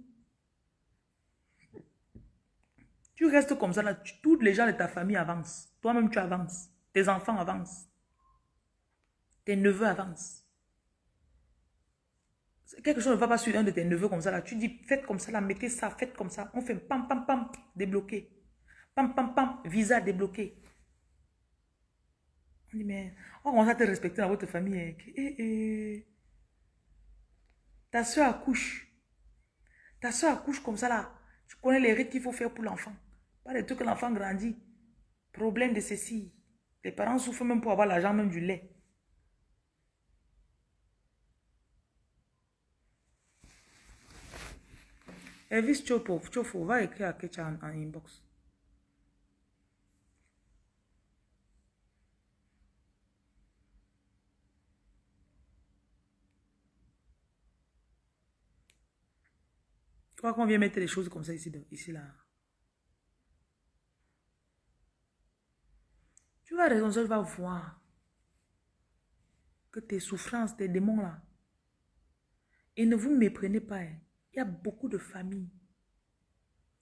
Tu restes comme ça, là, tous les gens de ta famille avancent. Toi-même, tu avances. Tes enfants avancent. Tes neveux avancent. Quelque chose ne va pas sur un de tes neveux comme ça, là. Tu dis, faites comme ça, là, mettez ça, faites comme ça. On fait pam, pam, pam, débloqué. Pam, pam, pam, visa débloqué. On dit, mais on commence à te respecter dans votre famille. Hein. Eh, eh. Ta soeur accouche. Ta soeur accouche comme ça là. Tu connais les rites qu'il faut faire pour l'enfant. Pas les trucs que l'enfant grandit. Problème de ceci. Les parents souffrent même pour avoir l'argent, même du lait. Elvis Chopo, Chofo, va écrire à Kecha en inbox. Tu crois qu'on vient mettre les choses comme ça ici, ici là Tu vas raison, je vais voir que tes souffrances, tes démons là, et ne vous méprenez pas. Hein. Il y a beaucoup de familles.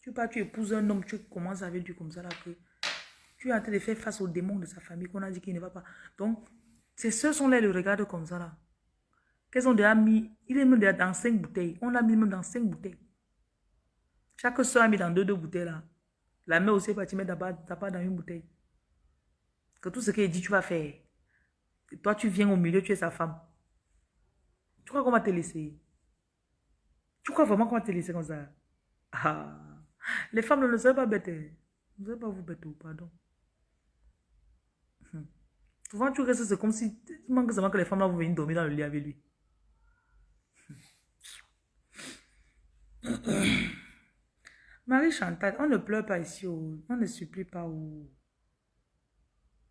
Tu pas, tu épouses un homme, tu commences avec lui comme ça là que tu es en train de faire face aux démons de sa famille qu'on a dit qu'il ne va pas. Donc, ces soeurs sont là, le regardent comme ça là. Qu'elles ont déjà mis, il est même dans cinq bouteilles. On l'a mis même dans cinq bouteilles. Chaque soeur a mis dans deux, deux bouteilles là. La mère aussi est partie mettre pas dans une bouteille. Que tout ce qu'elle dit, tu vas faire. toi, tu viens au milieu, tu es sa femme. Tu crois qu'on va te laisser? Tu crois vraiment qu'on va te laisser comme ça? Ah. Les femmes ne savent pas bêtes. Ne savez pas vous bêter, pardon. Hmm. Souvent, tu restes, c'est comme si tu manques seulement que les femmes là vous venir dormir dans le lit avec lui. Marie Chantal, on ne pleure pas ici, on ne supplie pas.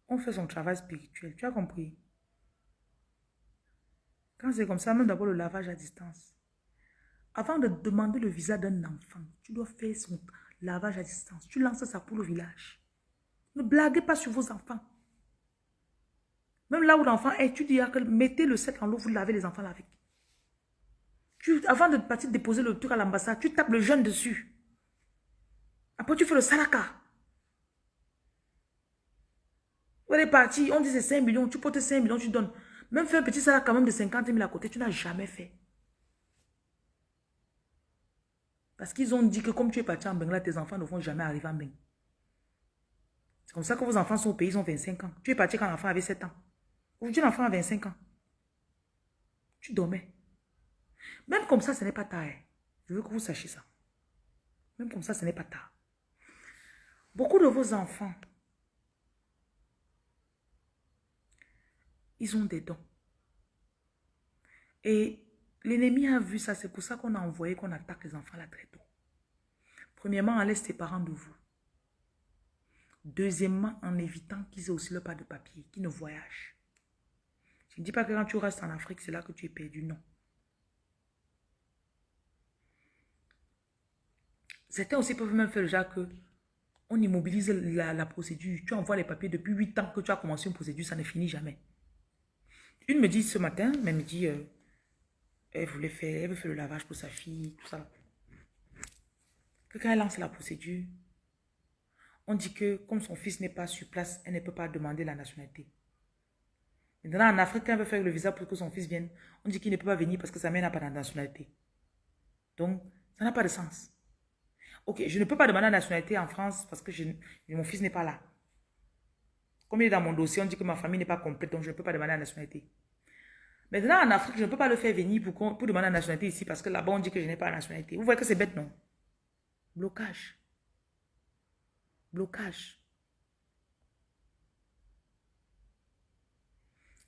On fait son travail spirituel, tu as compris? Quand c'est comme ça, même d'abord le lavage à distance. Avant de demander le visa d'un enfant, tu dois faire son lavage à distance. Tu lances ça pour le village. Ne blaguez pas sur vos enfants. Même là où l'enfant est, tu dis mettez le sel en l'eau, vous lavez les enfants avec. Avant de partir déposer le truc à l'ambassade, tu tapes le jeune dessus. Après, tu fais le salaka. On est parti, on dit c'est 5 millions, tu portes 5 millions, tu donnes. Même faire un petit salaka même de 50 000 à côté, tu n'as jamais fait. Parce qu'ils ont dit que comme tu es parti en Bengla, tes enfants ne vont jamais arriver en Bengla. C'est comme ça que vos enfants sont au pays, ils ont 25 ans. Tu es parti quand l'enfant avait 7 ans. Aujourd'hui, l'enfant a 25 ans. Tu dormais. Même comme ça, ce n'est pas tard. Hein. Je veux que vous sachiez ça. Même comme ça, ce n'est pas tard. Beaucoup de vos enfants, ils ont des dons. Et l'ennemi a vu ça, c'est pour ça qu'on a envoyé qu'on attaque les enfants là très tôt. Premièrement, en laisse tes parents de vous. Deuxièmement, en évitant qu'ils aient aussi le pas de papier, qu'ils ne voyagent. Je ne dis pas que quand tu restes en Afrique, c'est là que tu es perdu, non. Certains aussi peuvent même faire le que on immobilise la, procédure. Tu envoies les papiers depuis 8 ans que tu as commencé une procédure, ça ne finit jamais. Une me dit ce matin, mais me dit, euh, elle voulait faire, elle veut faire le lavage pour sa fille, tout ça. Quand elle lance la procédure, on dit que comme son fils n'est pas sur place, elle ne peut pas demander la nationalité. Maintenant, en Afrique, quand elle veut faire le visa pour que son fils vienne, on dit qu'il ne peut pas venir parce que sa mère n'a pas de nationalité. Donc, ça n'a pas de sens. Ok, je ne peux pas demander la nationalité en France parce que mon fils n'est pas là. Comme il est dans mon dossier, on dit que ma famille n'est pas complète, donc je ne peux pas demander la nationalité. Maintenant, en Afrique, je ne peux pas le faire venir pour, demander la nationalité ici parce que là-bas, on dit que je n'ai pas la nationalité. Vous voyez que c'est bête, non? Blocage. Blocage.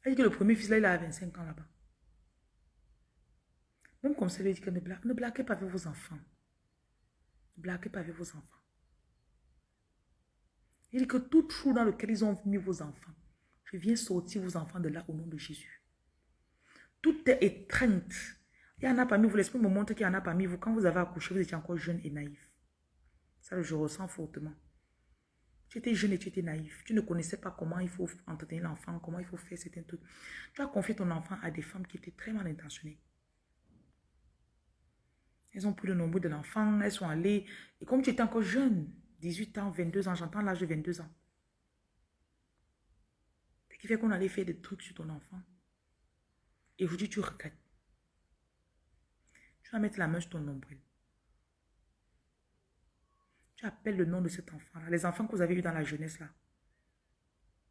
Elle dit que le premier fils, là, il a 25 ans là-bas. Même comme ça, il dit que ne, blague, blaguez pas avec vos enfants. Blaguez pas avec vos enfants. Il dit que tout trou dans lequel ils ont mis vos enfants, je viens sortir vos enfants de là au nom de Jésus. Tout est étreinte. Il y en a parmi vous, l'esprit me montre qu'il y en a parmi vous. Quand vous avez accouché, vous étiez encore jeune et naïf. Ça, je ressens fortement. Tu étais jeune et tu étais naïf. Tu ne connaissais pas comment il faut entretenir l'enfant, comment il faut faire certains trucs. Tu as confié ton enfant à des femmes qui étaient très mal intentionnées. Elles ont pris le nombre de l'enfant, elles sont allées. Et comme tu étais encore jeune, 18 ans, 22 ans, j'entends l'âge de 22 ans. Ce qui fait qu'on allait faire des trucs sur ton enfant. Et aujourd'hui, tu regrettes. Tu vas mettre la main sur ton nombril. Tu appelles le nom de cet enfant-là. Les enfants que vous avez eus dans la jeunesse, là.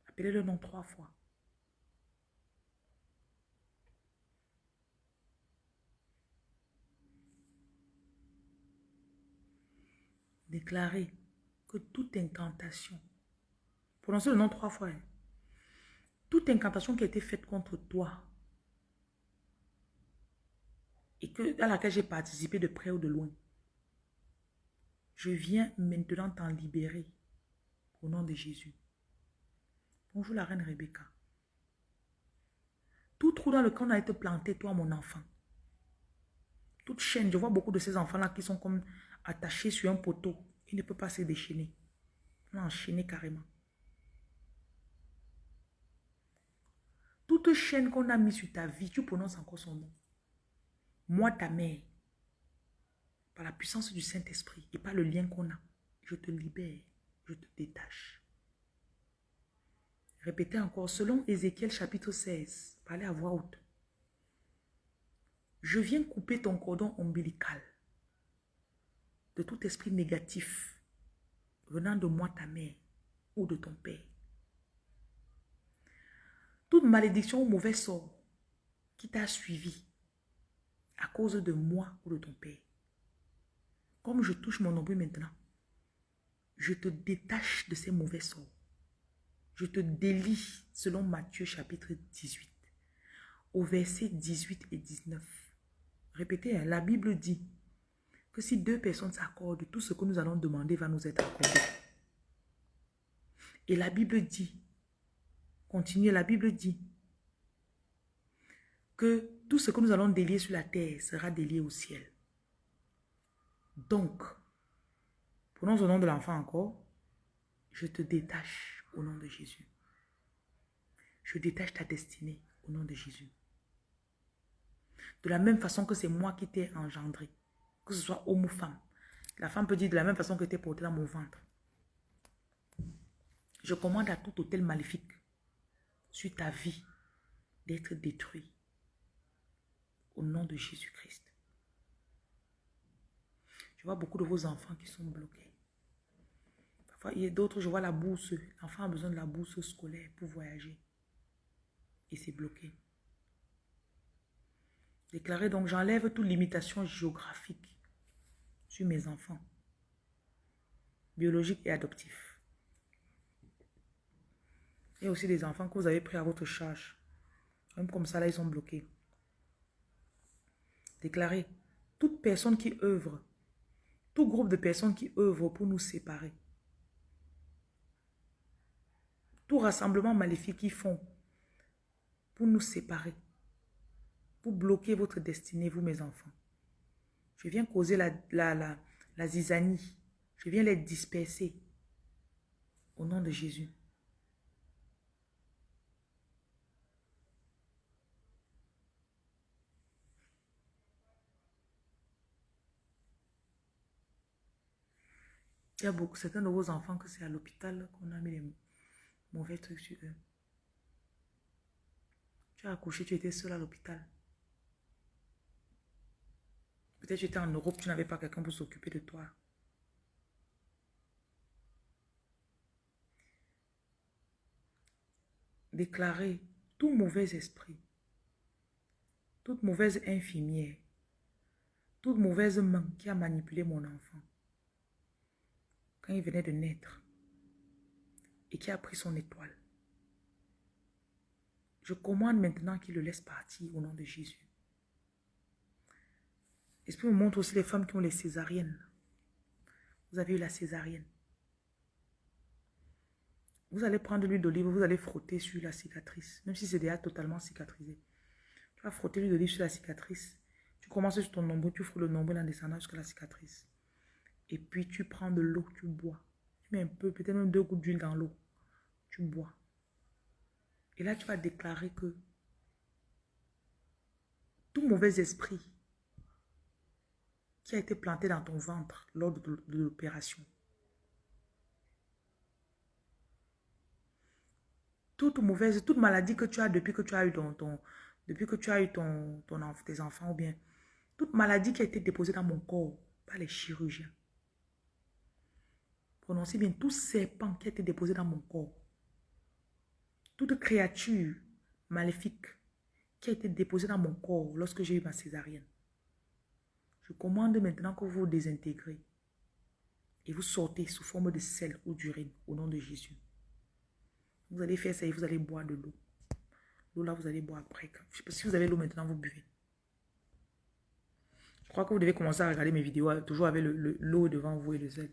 Appelez le nom trois fois. Déclarer que toute incantation, prononcez le nom trois fois, hein. toute incantation qui a été faite contre toi et que, à laquelle j'ai participé de près ou de loin, je viens maintenant t'en libérer au nom de Jésus. Bonjour la reine Rebecca. Tout trou dans lequel on a été planté, toi mon enfant, Toute chaîne, je vois beaucoup de ces enfants-là qui sont comme attachés sur un poteau. Ils ne peuvent pas se déchaîner. Ils sont enchaînés carrément. Toute chaîne qu'on a mis sur ta vie, tu prononces encore son nom. Moi, ta mère, par la puissance du Saint-Esprit et par le lien qu'on a, je te libère, je te détache. Répétez encore, selon Ézéchiel chapitre 16, parlez à voix haute. Je viens couper ton cordon ombilical de tout esprit négatif venant de moi, ta mère, ou de ton père. Toute malédiction ou mauvais sort qui t'a suivi à cause de moi ou de ton père. Comme je touche mon nombril maintenant, je te détache de ces mauvais sorts. Je te délie selon Matthieu chapitre 18, au verset 18 et 19. Répétez, hein, la Bible dit que si deux personnes s'accordent, tout ce que nous allons demander va nous être accordé. Et la Bible dit, continuez, la Bible dit que tout ce que nous allons délier sur la terre sera délié au ciel. Donc, prenons le nom de l'enfant encore, je te détache au nom de Jésus. Je détache ta destinée au nom de Jésus. De la même façon que c'est moi qui t'ai engendré, que ce soit homme ou femme. La femme peut dire de la même façon que tu es porté dans mon ventre. Je commande à tout hôtel maléfique sur ta vie d'être détruit au nom de Jésus-Christ. Je vois beaucoup de vos enfants qui sont bloqués. Parfois, il y a d'autres, je vois la bourse. L'enfant a besoin de la bourse scolaire pour voyager. Et c'est bloqué. Déclarez donc, j'enlève toute limitation géographique mes enfants, biologiques et adoptifs. Et aussi des enfants que vous avez pris à votre charge. Même comme ça, là, ils sont bloqués. Déclarez, toute personne qui œuvre, tout groupe de personnes qui œuvrent pour nous séparer, tout rassemblement maléfique qu'ils font pour nous séparer, pour bloquer votre destinée, vous mes enfants. Je viens causer la, la, la, la zizanie. Je viens les disperser au nom de Jésus. Il y a beaucoup, certains de vos enfants que c'est à l'hôpital qu'on a mis les mauvais trucs sur eux. Tu as accouché, tu étais seul à l'hôpital. Peut-être tu étais en Europe, tu n'avais pas quelqu'un pour s'occuper de toi. Déclarer tout mauvais esprit, toute mauvaise infirmière, toute mauvaise main qui a manipulé mon enfant quand il venait de naître et qui a pris son étoile. Je commande maintenant qu'il le laisse partir au nom de Jésus. L'Esprit me montre aussi les femmes qui ont les césariennes. Vous avez eu la césarienne. Vous allez prendre l'huile d'olive, vous allez frotter sur la cicatrice, même si c'est déjà totalement cicatrisé. Tu vas frotter l'huile d'olive sur la cicatrice. Tu commences sur ton nombril, tu frottes le nombril en descendant jusqu'à la cicatrice. Et puis tu prends de l'eau, tu bois. Tu mets un peu, peut-être même deux gouttes d'huile dans l'eau. Tu bois. Et là, tu vas déclarer que tout mauvais esprit qui a été planté dans ton ventre lors de, l'opération, toute mauvaise, toute maladie que tu as depuis que tu as eu ton, ton depuis que tu as eu ton, ton, tes enfants ou bien toute maladie qui a été déposée dans mon corps par les chirurgiens. Prononcez bien tout serpent qui a été déposé dans mon corps. Toute créature maléfique qui a été déposée dans mon corps lorsque j'ai eu ma césarienne. Je commande maintenant que vous vous désintégrez et vous sortez sous forme de sel ou d'urine au nom de Jésus. Vous allez faire ça et vous allez boire de l'eau. L'eau là, vous allez boire après. Si vous avez l'eau maintenant, vous buvez. Je crois que vous devez commencer à regarder mes vidéos toujours avec l'eau devant vous et le sel.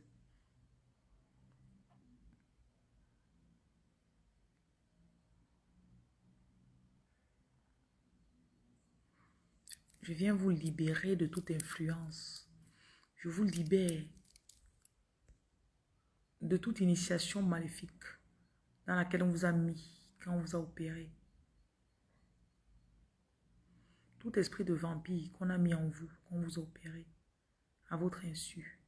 Je viens vous libérer de toute influence. Je vous libère de toute initiation maléfique dans laquelle on vous a mis quand on vous a opéré. Tout esprit de vampire qu'on a mis en vous, qu'on vous a opéré, à votre insu.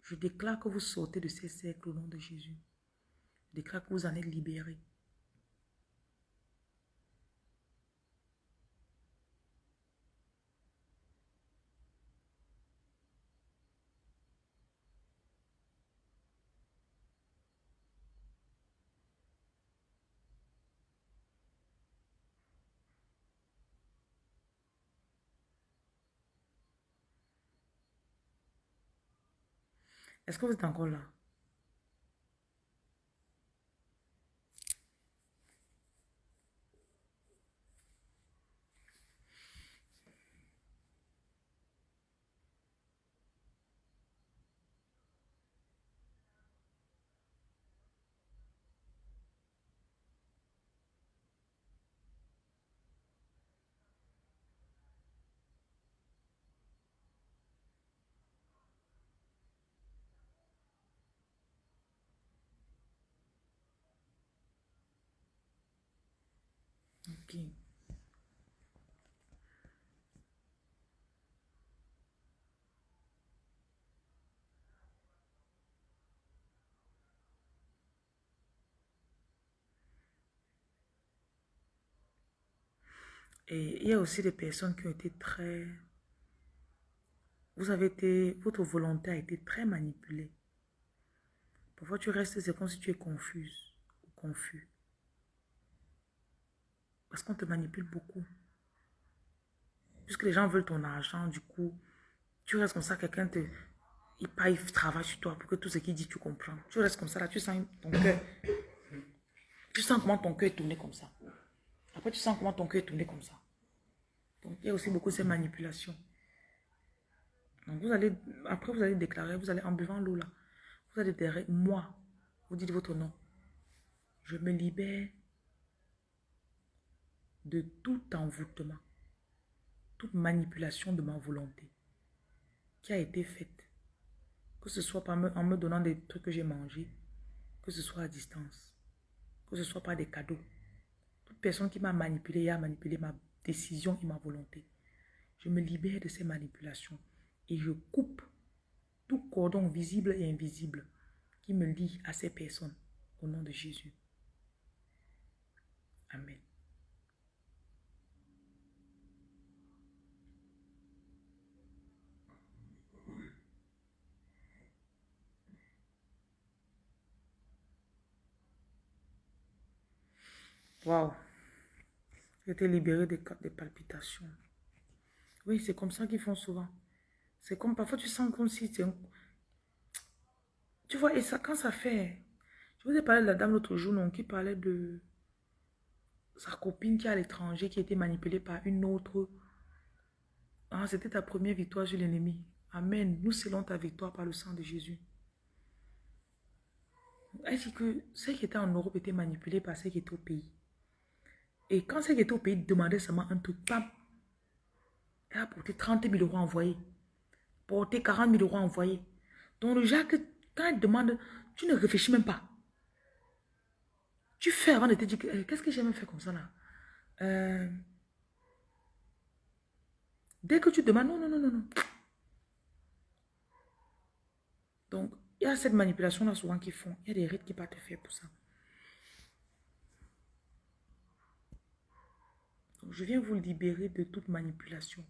Je déclare que vous sortez de ces cercles au nom de Jésus. Je déclare que vous en êtes libérés. Est-ce que vous êtes encore là? Et il y a aussi des personnes qui ont été très... Vous avez été... Votre volonté a été très manipulée. Parfois, tu restes, c'est comme si tu es confuse ou confus. Parce qu'on te manipule beaucoup. Puisque les gens veulent ton argent, du coup, tu restes comme ça, quelqu'un te... Il, pas, il travaille sur toi pour que tout ce qu'il dit, tu comprends. Tu restes comme ça, là, tu sens ton cœur. Tu sens comment ton cœur est tourné comme ça. Après, tu sens comment ton cœur est tourné comme ça. Donc, il y a aussi beaucoup de ces manipulations. Donc, vous allez, après, vous allez déclarer, vous allez en buvant l'eau là, vous allez dire, moi, vous dites votre nom. Je me libère de tout envoûtement, toute manipulation de ma volonté qui a été faite. Que ce soit en me donnant des trucs que j'ai mangés, que ce soit à distance, que ce soit par des cadeaux. Toute personne qui m'a manipulé et a manipulé ma décision et ma volonté. Je me libère de ces manipulations et je coupe tout cordon visible et invisible qui me lie à ces personnes au nom de Jésus. Amen. Waouh. J'ai été libéré des, des palpitations. Oui, c'est comme ça qu'ils font souvent. C'est comme parfois tu sens comme si un... Tu vois, et ça, quand ça fait... Je vous ai parlé de la dame l'autre jour, non, qui parlait de sa copine qui est à l'étranger, qui a été manipulée par une autre. Ah, c'était ta première victoire sur l'ennemi. Amen. Nous scellons ta victoire par le sang de Jésus. Elle dit que ceux qui étaient en Europe étaient manipulés par ceux qui étaient au pays. Et quand qui étaient au pays demandaient seulement un truc, pam, elle a porté 30 000 euros envoyés. Porté 40 000 euros envoyés. Donc le Jacques, quand elle demande, tu ne réfléchis même pas. Tu fais avant de te dire, eh, qu'est-ce que j'ai même fait comme ça là? Euh, Dès que tu demandes, non, non, non, non, non. Donc, il y a cette manipulation-là souvent qu'ils font. Il y a des rites qui te faire pour ça. Je viens vous libérer de toute manipulation.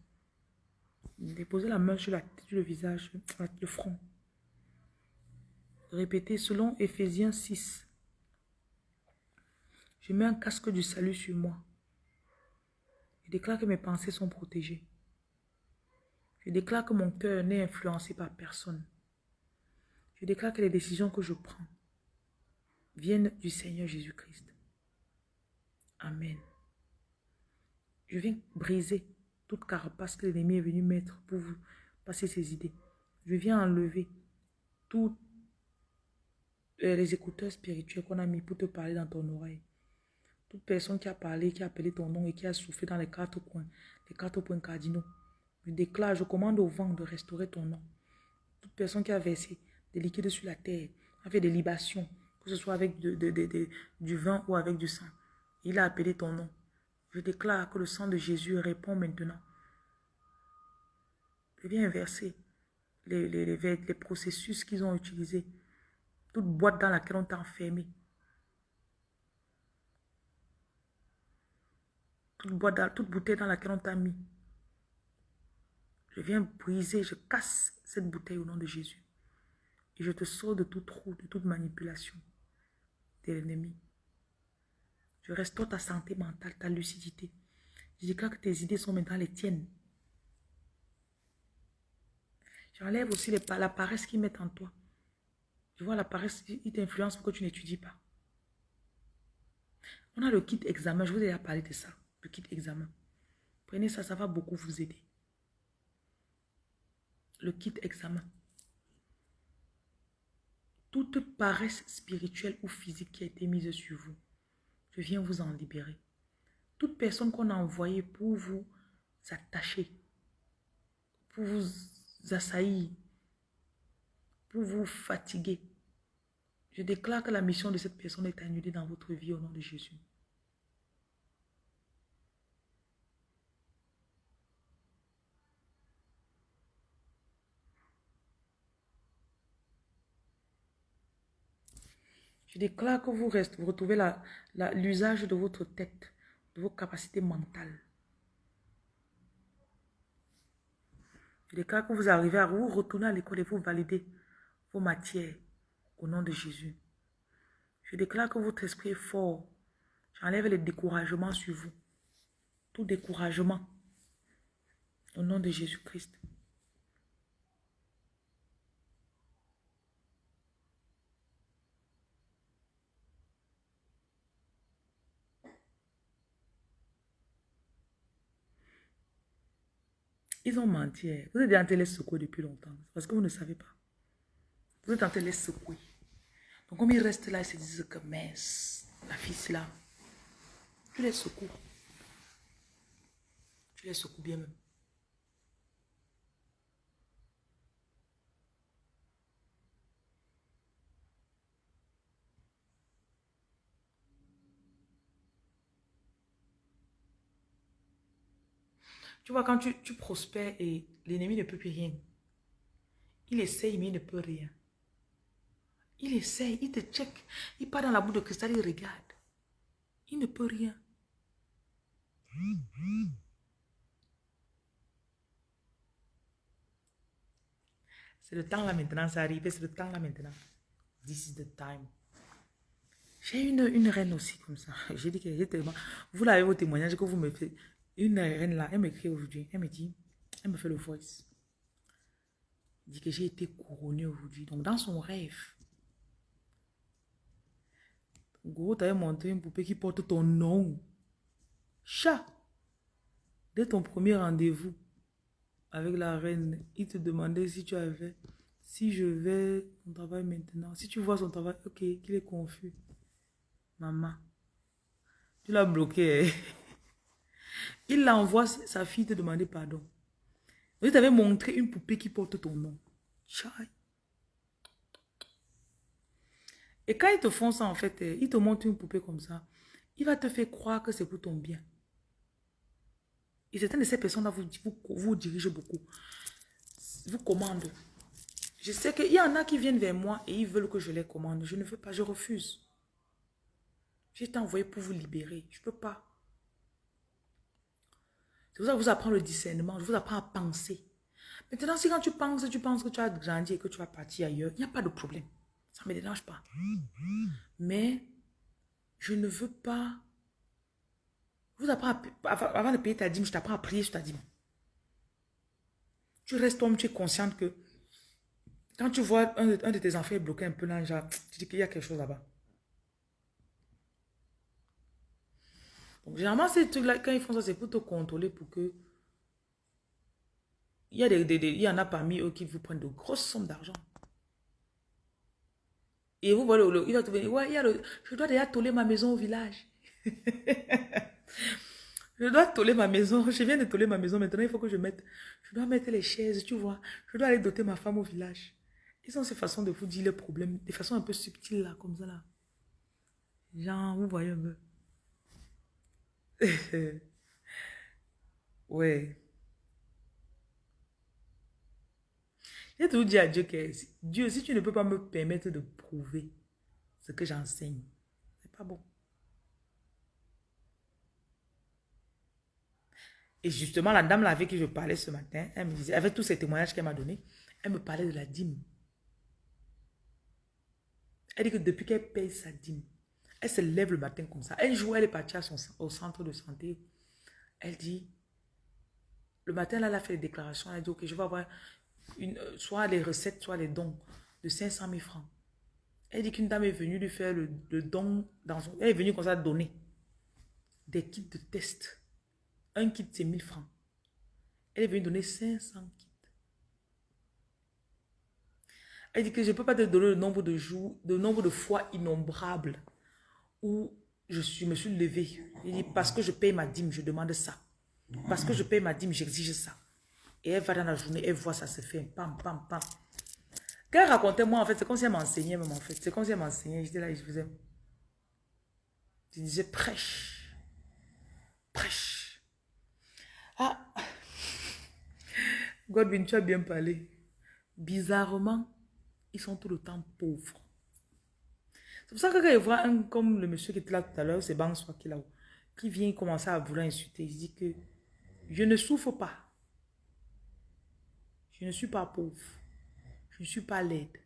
Déposez la main sur la tête, le visage, le front. Répétez selon Ephésiens 6. Je mets un casque du salut sur moi. Je déclare que mes pensées sont protégées. Je déclare que mon cœur n'est influencé par personne. Je déclare que les décisions que je prends viennent du Seigneur Jésus-Christ. Amen. Je viens briser toute carapace que l'ennemi est venu mettre pour vous passer ses idées. Je viens enlever tous les écouteurs spirituels qu'on a mis pour te parler dans ton oreille Toute personne qui a parlé, qui a appelé ton nom et qui a soufflé dans les quatre coins, les quatre points cardinaux, je déclare, je commande au vent de restaurer ton nom. Toute personne qui a versé des liquides sur la terre, a fait des libations, que ce soit avec du vin ou avec du sang, il a appelé ton nom. Je déclare que le sang de Jésus répond maintenant. Je viens inverser les, les, les processus qu'ils ont utilisés. Toute boîte dans laquelle on t'a enfermé. toute, toute bouteille dans laquelle on t'a mis. Je viens briser, je casse cette bouteille au nom de Jésus. Et je te sors de tout trou, de toute manipulation de l'ennemi. Je restaure ta santé mentale, ta lucidité. Je déclare que tes idées sont maintenant les tiennes. J'enlève aussi la paresse qu'ils mettent en toi. Je vois la paresse, il t'influence pour que tu n'étudies pas. On a le kit examen, je vous ai déjà parlé de ça le kit examen. Prenez ça, ça va beaucoup vous aider. Le kit examen. Toute paresse spirituelle ou physique qui a été mise sur vous, je viens vous en libérer. Toute personne qu'on a envoyée pour vous attacher, pour vous assaillir, pour vous fatiguer, je déclare que la mission de cette personne est annulée dans votre vie au nom de Jésus. Je déclare que vous, restez, vous retrouvez l'usage de votre tête, de vos capacités mentales. Je déclare que vous arrivez à vous retourner à l'école et vous valider vos matières au nom de Jésus. Je déclare que votre esprit est fort. J'enlève le découragement sur vous. Tout découragement. Au nom de Jésus-Christ. Ils ont menti. Hein. Vous êtes en train de les secouer depuis longtemps. Parce que vous ne savez pas. Vous êtes en train de les secouer. Donc, comme ils restent là, ils se disent que mince, la fille, c'est là. Tu les secoues. Tu les secoues bien même. Tu vois, quand tu, prospères et l'ennemi ne peut plus rien, il essaye, mais il ne peut rien. Il essaye, il te check, il part dans la boue de cristal, il regarde. Il ne peut rien. C'est le temps là maintenant, ça arrive, c'est le temps là maintenant. This is the time. J'ai une, une reine aussi comme ça. J'ai dit que tellement... Vous l'avez au témoignage que vous me faites. Une reine là, elle m'écrit aujourd'hui. Elle me dit, elle me fait le voice. Elle dit que j'ai été couronnée aujourd'hui. Donc, dans son rêve, gros, tu avais montré une poupée qui porte ton nom. Chat. Dès ton premier rendez-vous avec la reine, il te demandait si tu avais, si je vais son travail maintenant. Si tu vois son travail, ok, qu'il est confus. Maman, tu l'as bloqué. Il envoie sa fille te demander pardon. Vous t'avais montré une poupée qui porte ton nom. Et quand ils te font ça, en fait, eh, ils te montrent une poupée comme ça, il va te faire croire que c'est pour ton bien. Et certaines de ces personnes-là vous, vous, vous dirigent beaucoup. Vous commandent. Je sais qu'il y en a qui viennent vers moi et ils veulent que je les commande. Je ne veux pas, je refuse. J'ai été envoyé pour vous libérer. Je ne peux pas. C'est pour ça que je vous apprends le discernement. Je vous apprends à penser. Maintenant, si quand tu penses, tu penses que tu as grandi et que tu vas partir ailleurs, il n'y a pas de problème. Ça ne me dérange pas. Mais je ne veux pas... Je vous apprends avant de payer ta dîme, je t'apprends à prier sur ta dîme. Tu restes homme, tu es consciente que quand tu vois un de, tes enfants bloqué un peu là, tu dis qu'il y a quelque chose là-bas. Généralement, ces trucs-là, quand ils font ça, c'est pour te contrôler, pour que... Il y, a des, il y en a parmi eux qui vous prennent de grosses sommes d'argent. Et vous voyez, il va te dire, ouais, il je dois déjà toller ma maison au village. je dois toller ma maison. Je viens de toller ma maison. Maintenant, il faut que je mette... Je dois mettre les chaises, tu vois. Je dois aller doter ma femme au village. Ils ont ces façons de vous dire les problèmes. Des façons un peu subtiles, là, comme ça, là. Genre, vous voyez un peu. ouais. J'ai toujours dit à Dieu que Dieu, si tu ne peux pas me permettre de prouver ce que j'enseigne, c'est pas bon. Et justement, la dame avec qui je parlais ce matin, elle me disait, avec tous ces témoignages qu'elle m'a donnés, elle me parlait de la dîme. Elle dit que depuis qu'elle paye sa dîme, elle se lève le matin comme ça. Un jour, elle est partie à au centre de santé. Elle dit, le matin, là, elle a fait des déclarations. Elle dit, ok, je vais avoir une, euh, soit les recettes, soit les dons de 500 000 francs. Elle dit qu'une dame est venue lui faire le, don dans son... Elle est venue comme ça donner des kits de test. Un kit, c'est 1000 francs. Elle est venue donner 500 kits. Elle dit que je ne peux pas te donner le nombre de jours, le nombre de fois innombrables où je, suis, me suis levée. Elle dit, parce que je paye ma dîme, je demande ça. Parce que je paye ma dîme, j'exige ça. Et elle va dans la journée, elle voit ça se fait. Pam, pam, pam. Quand racontait moi, en fait, c'est comme si elle m'enseignait même, en fait. C'est comme si elle m'enseignait. J'étais là, je faisais... Je disais, prêche. Prêche. Ah. Godwin, tu as bien parlé. Bizarrement, ils sont tout le temps pauvres. C'est pour ça que quand je vois un comme le monsieur qui était là tout à l'heure, c'est Banswa qui là qui vient commencer à vouloir insulter, il dit que je ne souffre pas. Je ne suis pas pauvre. Je ne suis pas laide.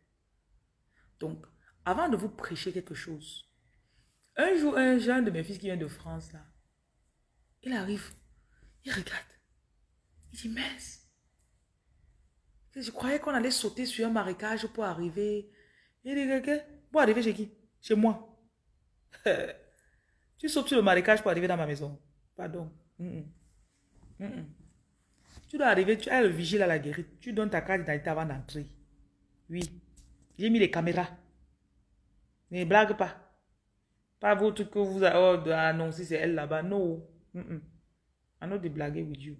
Donc, avant de vous prêcher quelque chose, un jour, un jeune de mes fils qui vient de France, là, il arrive, il regarde, il dit, mince, je croyais qu'on allait sauter sur un marécage pour arriver. Il dit, pour arriver chez qui? Chez moi. tu sautes sur le marécage pour arriver dans ma maison. Pardon. Tu dois arriver, tu as le vigile à la guérite. Tu donnes ta carte d'identité avant d'entrer. Oui. J'ai mis les caméras. Ne blague pas. Pas votre que vous avez annoncé, c'est elle là-bas. Non. Mm -mm. De blaguer with you.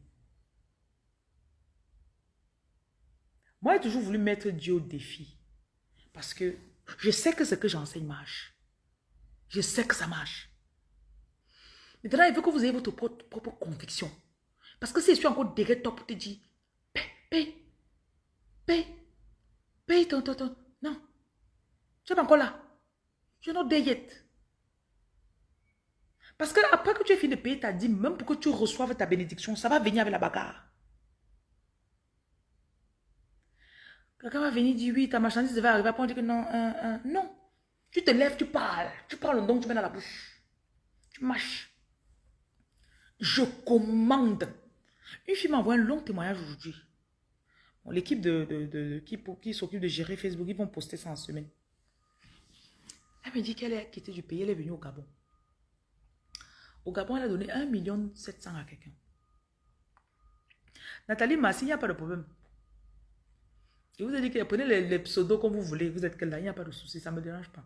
Moi, j'ai toujours voulu mettre Dieu au défi. Parce que je sais que ce que j'enseigne marche. Je sais que ça marche. Maintenant, il veut que vous ayez votre propre conviction. Parce que si je suis encore derrière toi pour te dire, paye, paye, paye, paye ton, ton, ton. Non. Tu es encore là. Je n'ai pas yet. Parce que après que tu aies fini de payer ta dîme, même pour que tu reçoives ta bénédiction, ça va venir avec la bagarre. Quelqu'un va venir dire oui, ta marchandise va arriver. Après, on dit que non, non. Tu te lèves, tu parles. Tu parles le tu mets dans la bouche. Tu mâches. Je commande une fille m'envoie un long témoignage aujourd'hui. L'équipe de, qui, s'occupe de gérer Facebook, ils vont poster ça en semaine. Elle me dit qu'elle est quittée du pays, elle est venue au Gabon. Au Gabon, elle a donné 1 million 700 à quelqu'un. Nathalie Massi, il n'y a pas de problème. Je vous ai dit que prenez les, pseudos comme vous voulez, vous êtes là, il n'y a pas de souci, ça ne me dérange pas.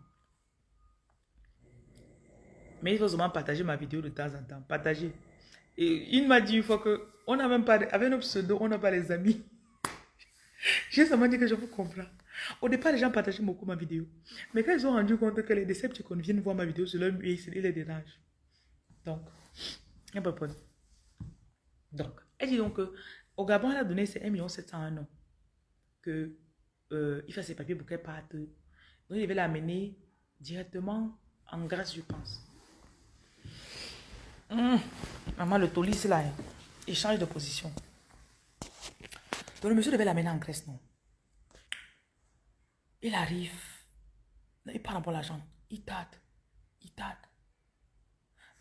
Mais il faut seulement partager ma vidéo de temps en temps. Partager. Et il m'a dit une fois que n'a avec nos pseudos, on n'a pas les amis. J'ai seulement dit que je vous comprends. Au départ, les gens partageaient beaucoup ma vidéo. Mais quand ils ont rendu compte que les Decepticons viennent voir ma vidéo sur leur ils les dérangent. Donc, il n'y a pas de problème. Donc, elle dit donc qu'au Gabon, elle a donné ses 1 700 un an. Que, euh, il fait ses papiers pour qu'elle parte. Donc, il devait l'amener directement en Grèce, je pense. Hum. Maman, le tolis là, hein. il change de position. Donc le monsieur devait l'amener en Grèce, non Il arrive, il parle pour l'argent, il tâte, il tâte.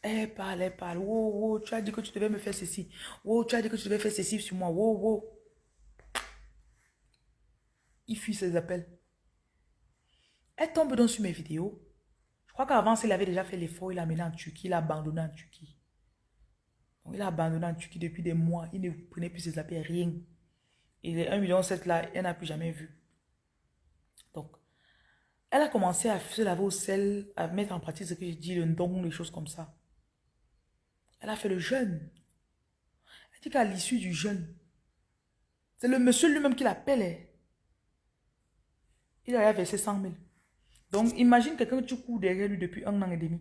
Elle parle, elle parle, wow, wow, tu as dit que tu devais me faire ceci. Wow, tu as dit que tu devais faire ceci sur moi. Wow, wow. Il fuit ses appels. Elle tombe donc sur mes vidéos. Je crois qu'avant, il avait déjà fait l'effort, il l'a amené en Turquie, il l'a abandonné en Turquie il a abandonné en Turquie depuis des mois. Il ne prenait plus ses appels, rien. Et les 1,7 million là, elle n'a plus jamais vu. Donc, elle a commencé à se laver au sel, à mettre en pratique ce que je dis, le don, les choses comme ça. Elle a fait le jeûne. Elle dit qu'à l'issue du jeûne, c'est le monsieur lui-même qui l'appelle. Il a versé 100 000. Donc, imagine quelqu'un que tu cours derrière lui depuis un an et demi.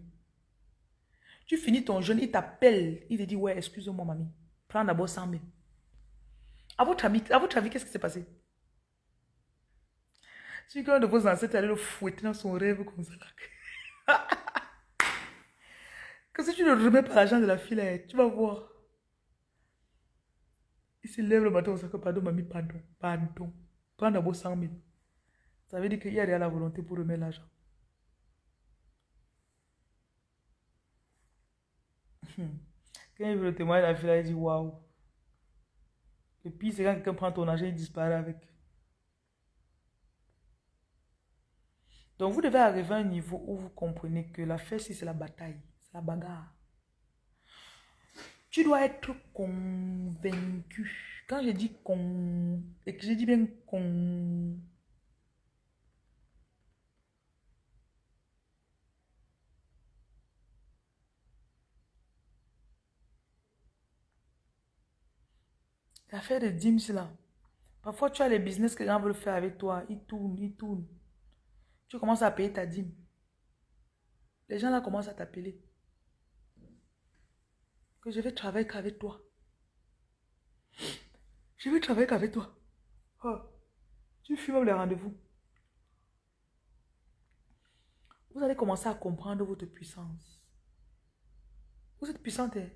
Tu finis ton jeûne, il t'appelle. Il te dit, ouais, excuse-moi, mamie. Prends d'abord 100 000. À votre avis, à votre avis qu'est-ce qui s'est passé? Si quelqu'un de vos ancêtres allait le fouetter dans son rêve comme ça. que si tu ne remets pas l'argent de la fille, tu vas voir. Il se lève le matin, on que pardon, mamie, pardon, pardon. Prends d'abord 100 000. Ça veut dire qu'il y a déjà la volonté pour remettre l'argent. Quand il veut le témoin, la fille, il dit waouh. Le pire, c'est quand quelqu'un prend ton argent, il disparaît avec. Donc, vous devez arriver à un niveau où vous comprenez que la fête, c'est la bataille, c'est la bagarre. Tu dois être convaincu. Quand je dis con, et que je dis bien con, l'affaire de c'est là. Parfois, tu as les business que les gens veulent faire avec toi. Ils tournent, ils tournent. Tu commences à payer ta dîme. Les gens là commencent à t'appeler. Que je vais travailler qu'avec toi. Je vais travailler qu'avec toi. Oh. Tu fumes les rendez-vous. Vous allez commencer à comprendre votre puissance. Vous êtes puissante. hein?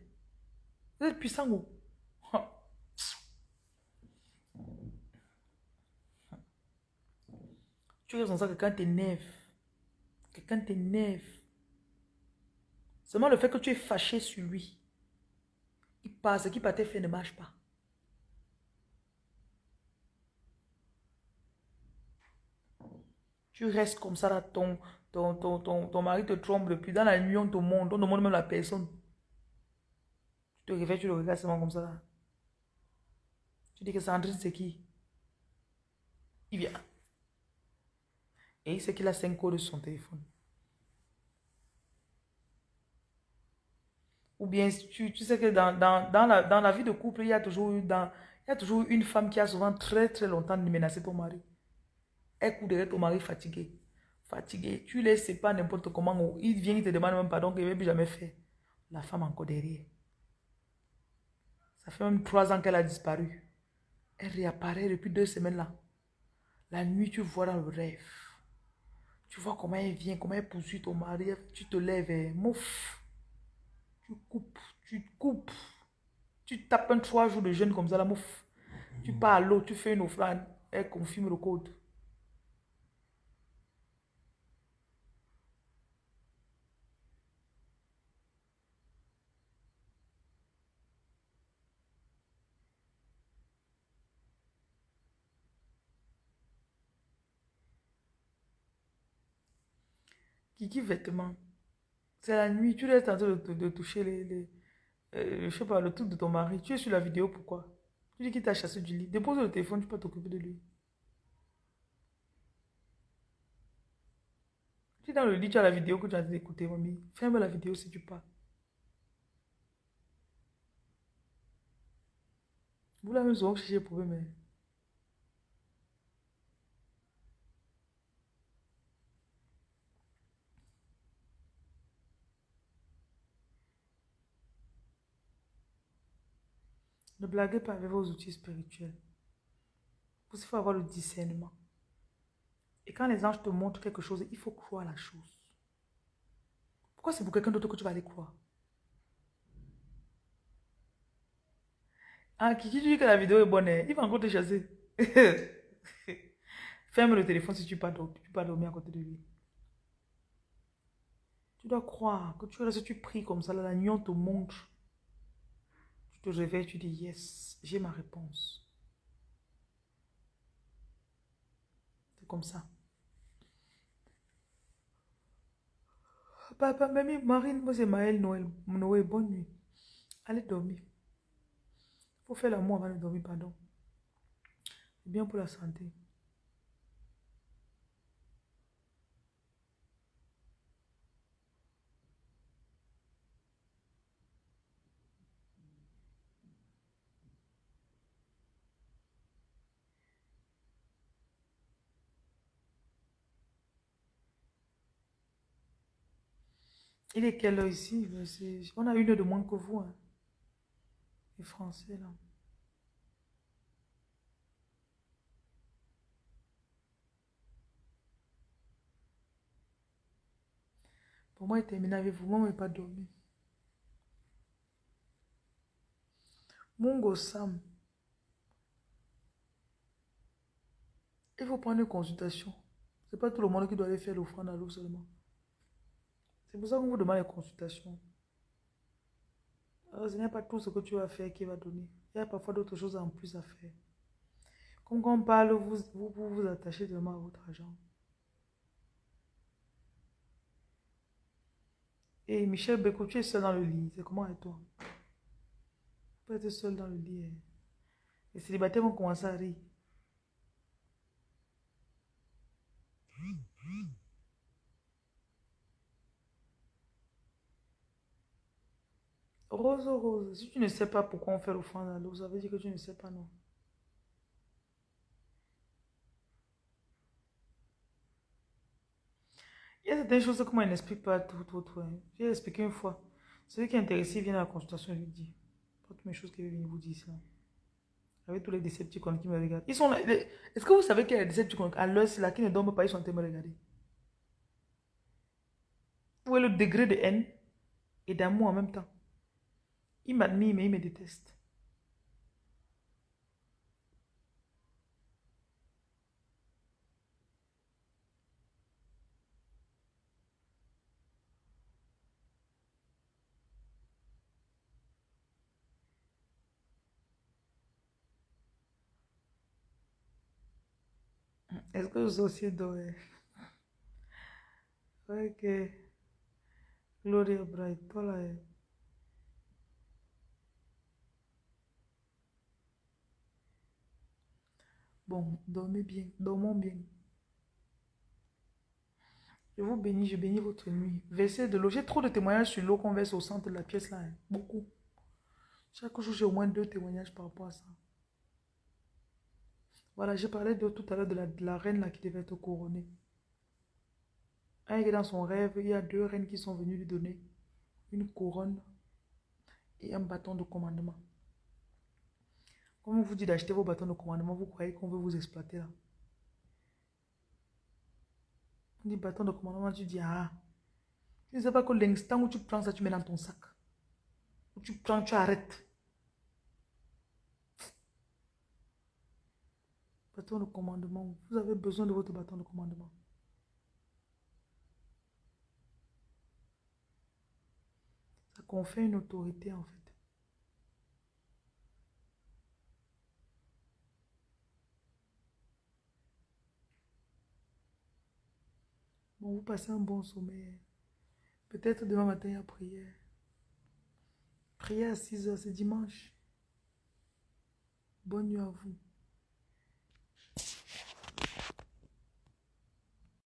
Vous êtes puissant où? Oh. Tu es comme ça, quelqu'un t'énerve. Quelqu'un t'énerve. Seulement le fait que tu es fâché sur lui. Il passe, ce qui t'a fait ne marche pas. Tu restes comme ça, là, ton, ton, ton, ton, ton mari te trompe depuis dans la nuit, on te montre, on ne montre même la personne. Tu te réveilles, tu le regardes seulement comme ça. Là. Tu dis que Sandrine, c'est qui? Il vient. Et il sait qu'il a 5 codes sur son téléphone. Ou bien tu, tu sais que dans, dans, dans, la, dans la vie de couple, il y, a toujours dans, il y a toujours une femme qui a souvent très très longtemps menacé ton mari. Elle court derrière ton mari fatigué. Fatigué. Tu laisses pas n'importe comment. Il vient, il te demande même pardon qu'il n'avait jamais fait. La femme encore derrière. Ça fait même trois ans qu'elle a disparu. Elle réapparaît depuis deux semaines là. La nuit, tu vois dans le rêve. Tu vois comment elle vient, comment elle poursuit ton mari. Tu te lèves, et mouf. Tu coupes, tu coupes. Tu tapes un trois jours de jeûne comme ça, la mouf. Tu pars à l'eau, tu fais une offrande. Elle confirme le code. Kiki vêtements. C'est la nuit, tu es en train de, de- de toucher les, les euh, je sais pas, le truc de ton mari. Tu es sur la vidéo, pourquoi? Tu dis qu'il t'a chassé du lit. Dépose le téléphone, tu peux t'occuper de lui. Tu es dans le lit, tu as la vidéo que tu as d'écouter, mamie. Ferme la vidéo si tu pars. Vous la même souvent chercher problème. hein. Ne blaguez pas avec vos outils spirituels. Il faut avoir le discernement. Et quand les anges te montrent quelque chose, il faut croire la chose. Pourquoi c'est pour quelqu'un d'autre que tu vas aller croire? Ah, tu dis que la vidéo est bonne, hein? il va encore te chasser. Ferme le téléphone si tu ne peux, pas dormir à côté de lui. Tu dois croire que tu restes, tu pries comme ça, la nuit on te montre. Te réveilles, tu dis yes, j'ai ma réponse. C'est comme ça. Papa, mamie, Marine, moi c'est Maël, Noël, Noël, bonne nuit. Allez dormir. Il faut faire l'amour avant de dormir, pardon. C'est bien pour la santé. Il est quelle heure ici? On a une heure de moins que vous. Hein. Les Français, là. Pour moi, il terminé avec vous. Moi, je n'ai pas dormi. Mungo Sam. Il faut prendre une consultation. Ce n'est pas tout le monde qui doit aller faire l'offrande à l'eau seulement. C'est pour ça qu'on vous demande les consultations. Ce n'est pas tout ce que tu vas faire qui va donner. Il y a parfois d'autres choses en plus à faire. Comme quand on parle, vous vous, vous, vous attachez vraiment à votre argent. Et Michel Beko, tu es seul dans le lit. C'est comment avec toi? Tu peux être seul dans le lit. Hein. Les célibataires vont commencer à rire. Rose, Rose, si tu ne sais pas pourquoi on fait l'offrande à l'eau, ça veut dire que tu ne sais pas, non. Il y a certaines choses que moi, je n'explique pas tout, tout, tout. Hein. J'ai expliqué une fois. Celui qui est intéressé vient à la consultation, je lui dis. Toutes mes choses qu'il venir vous dire ça. Avec tous les décepticons qui me regardent. Ils sont là. Est-ce que vous savez qu'il y a des décepticons à l'heure, là, qui ne dorment pas, ils sont en train de me regarder? Où est le degré de haine et d'amour en même temps? Il m'admire, mais il me déteste. Est-ce que vous aussi doré? Ok. Gloria Bright, toi. Bon, dormez bien, dormons bien. Je vous bénis, je bénis votre nuit. Versez de l'eau. J'ai trop de témoignages sur l'eau qu'on verse au centre de la pièce là. Hein. Beaucoup. Chaque jour, j'ai au moins deux témoignages par rapport à ça. Voilà, j'ai parlé de tout à l'heure de la, reine là qui devait être couronnée. Un est dans son rêve, il y a deux reines qui sont venues lui donner une couronne et un bâton de commandement. Comme on vous dit d'acheter vos bâtons de commandement, vous croyez qu'on veut vous exploiter là. On dit bâton de commandement, tu dis ah. Tu ne sais pas que l'instant où tu prends ça, tu mets dans ton sac. Où tu prends, tu arrêtes. Bâton de commandement. Vous avez besoin de votre bâton de commandement. Ça confère une autorité en fait. Bon, vous passez un bon sommeil. Peut-être demain matin à prière. Prière à 6 heures, c'est dimanche. Bonne nuit à vous.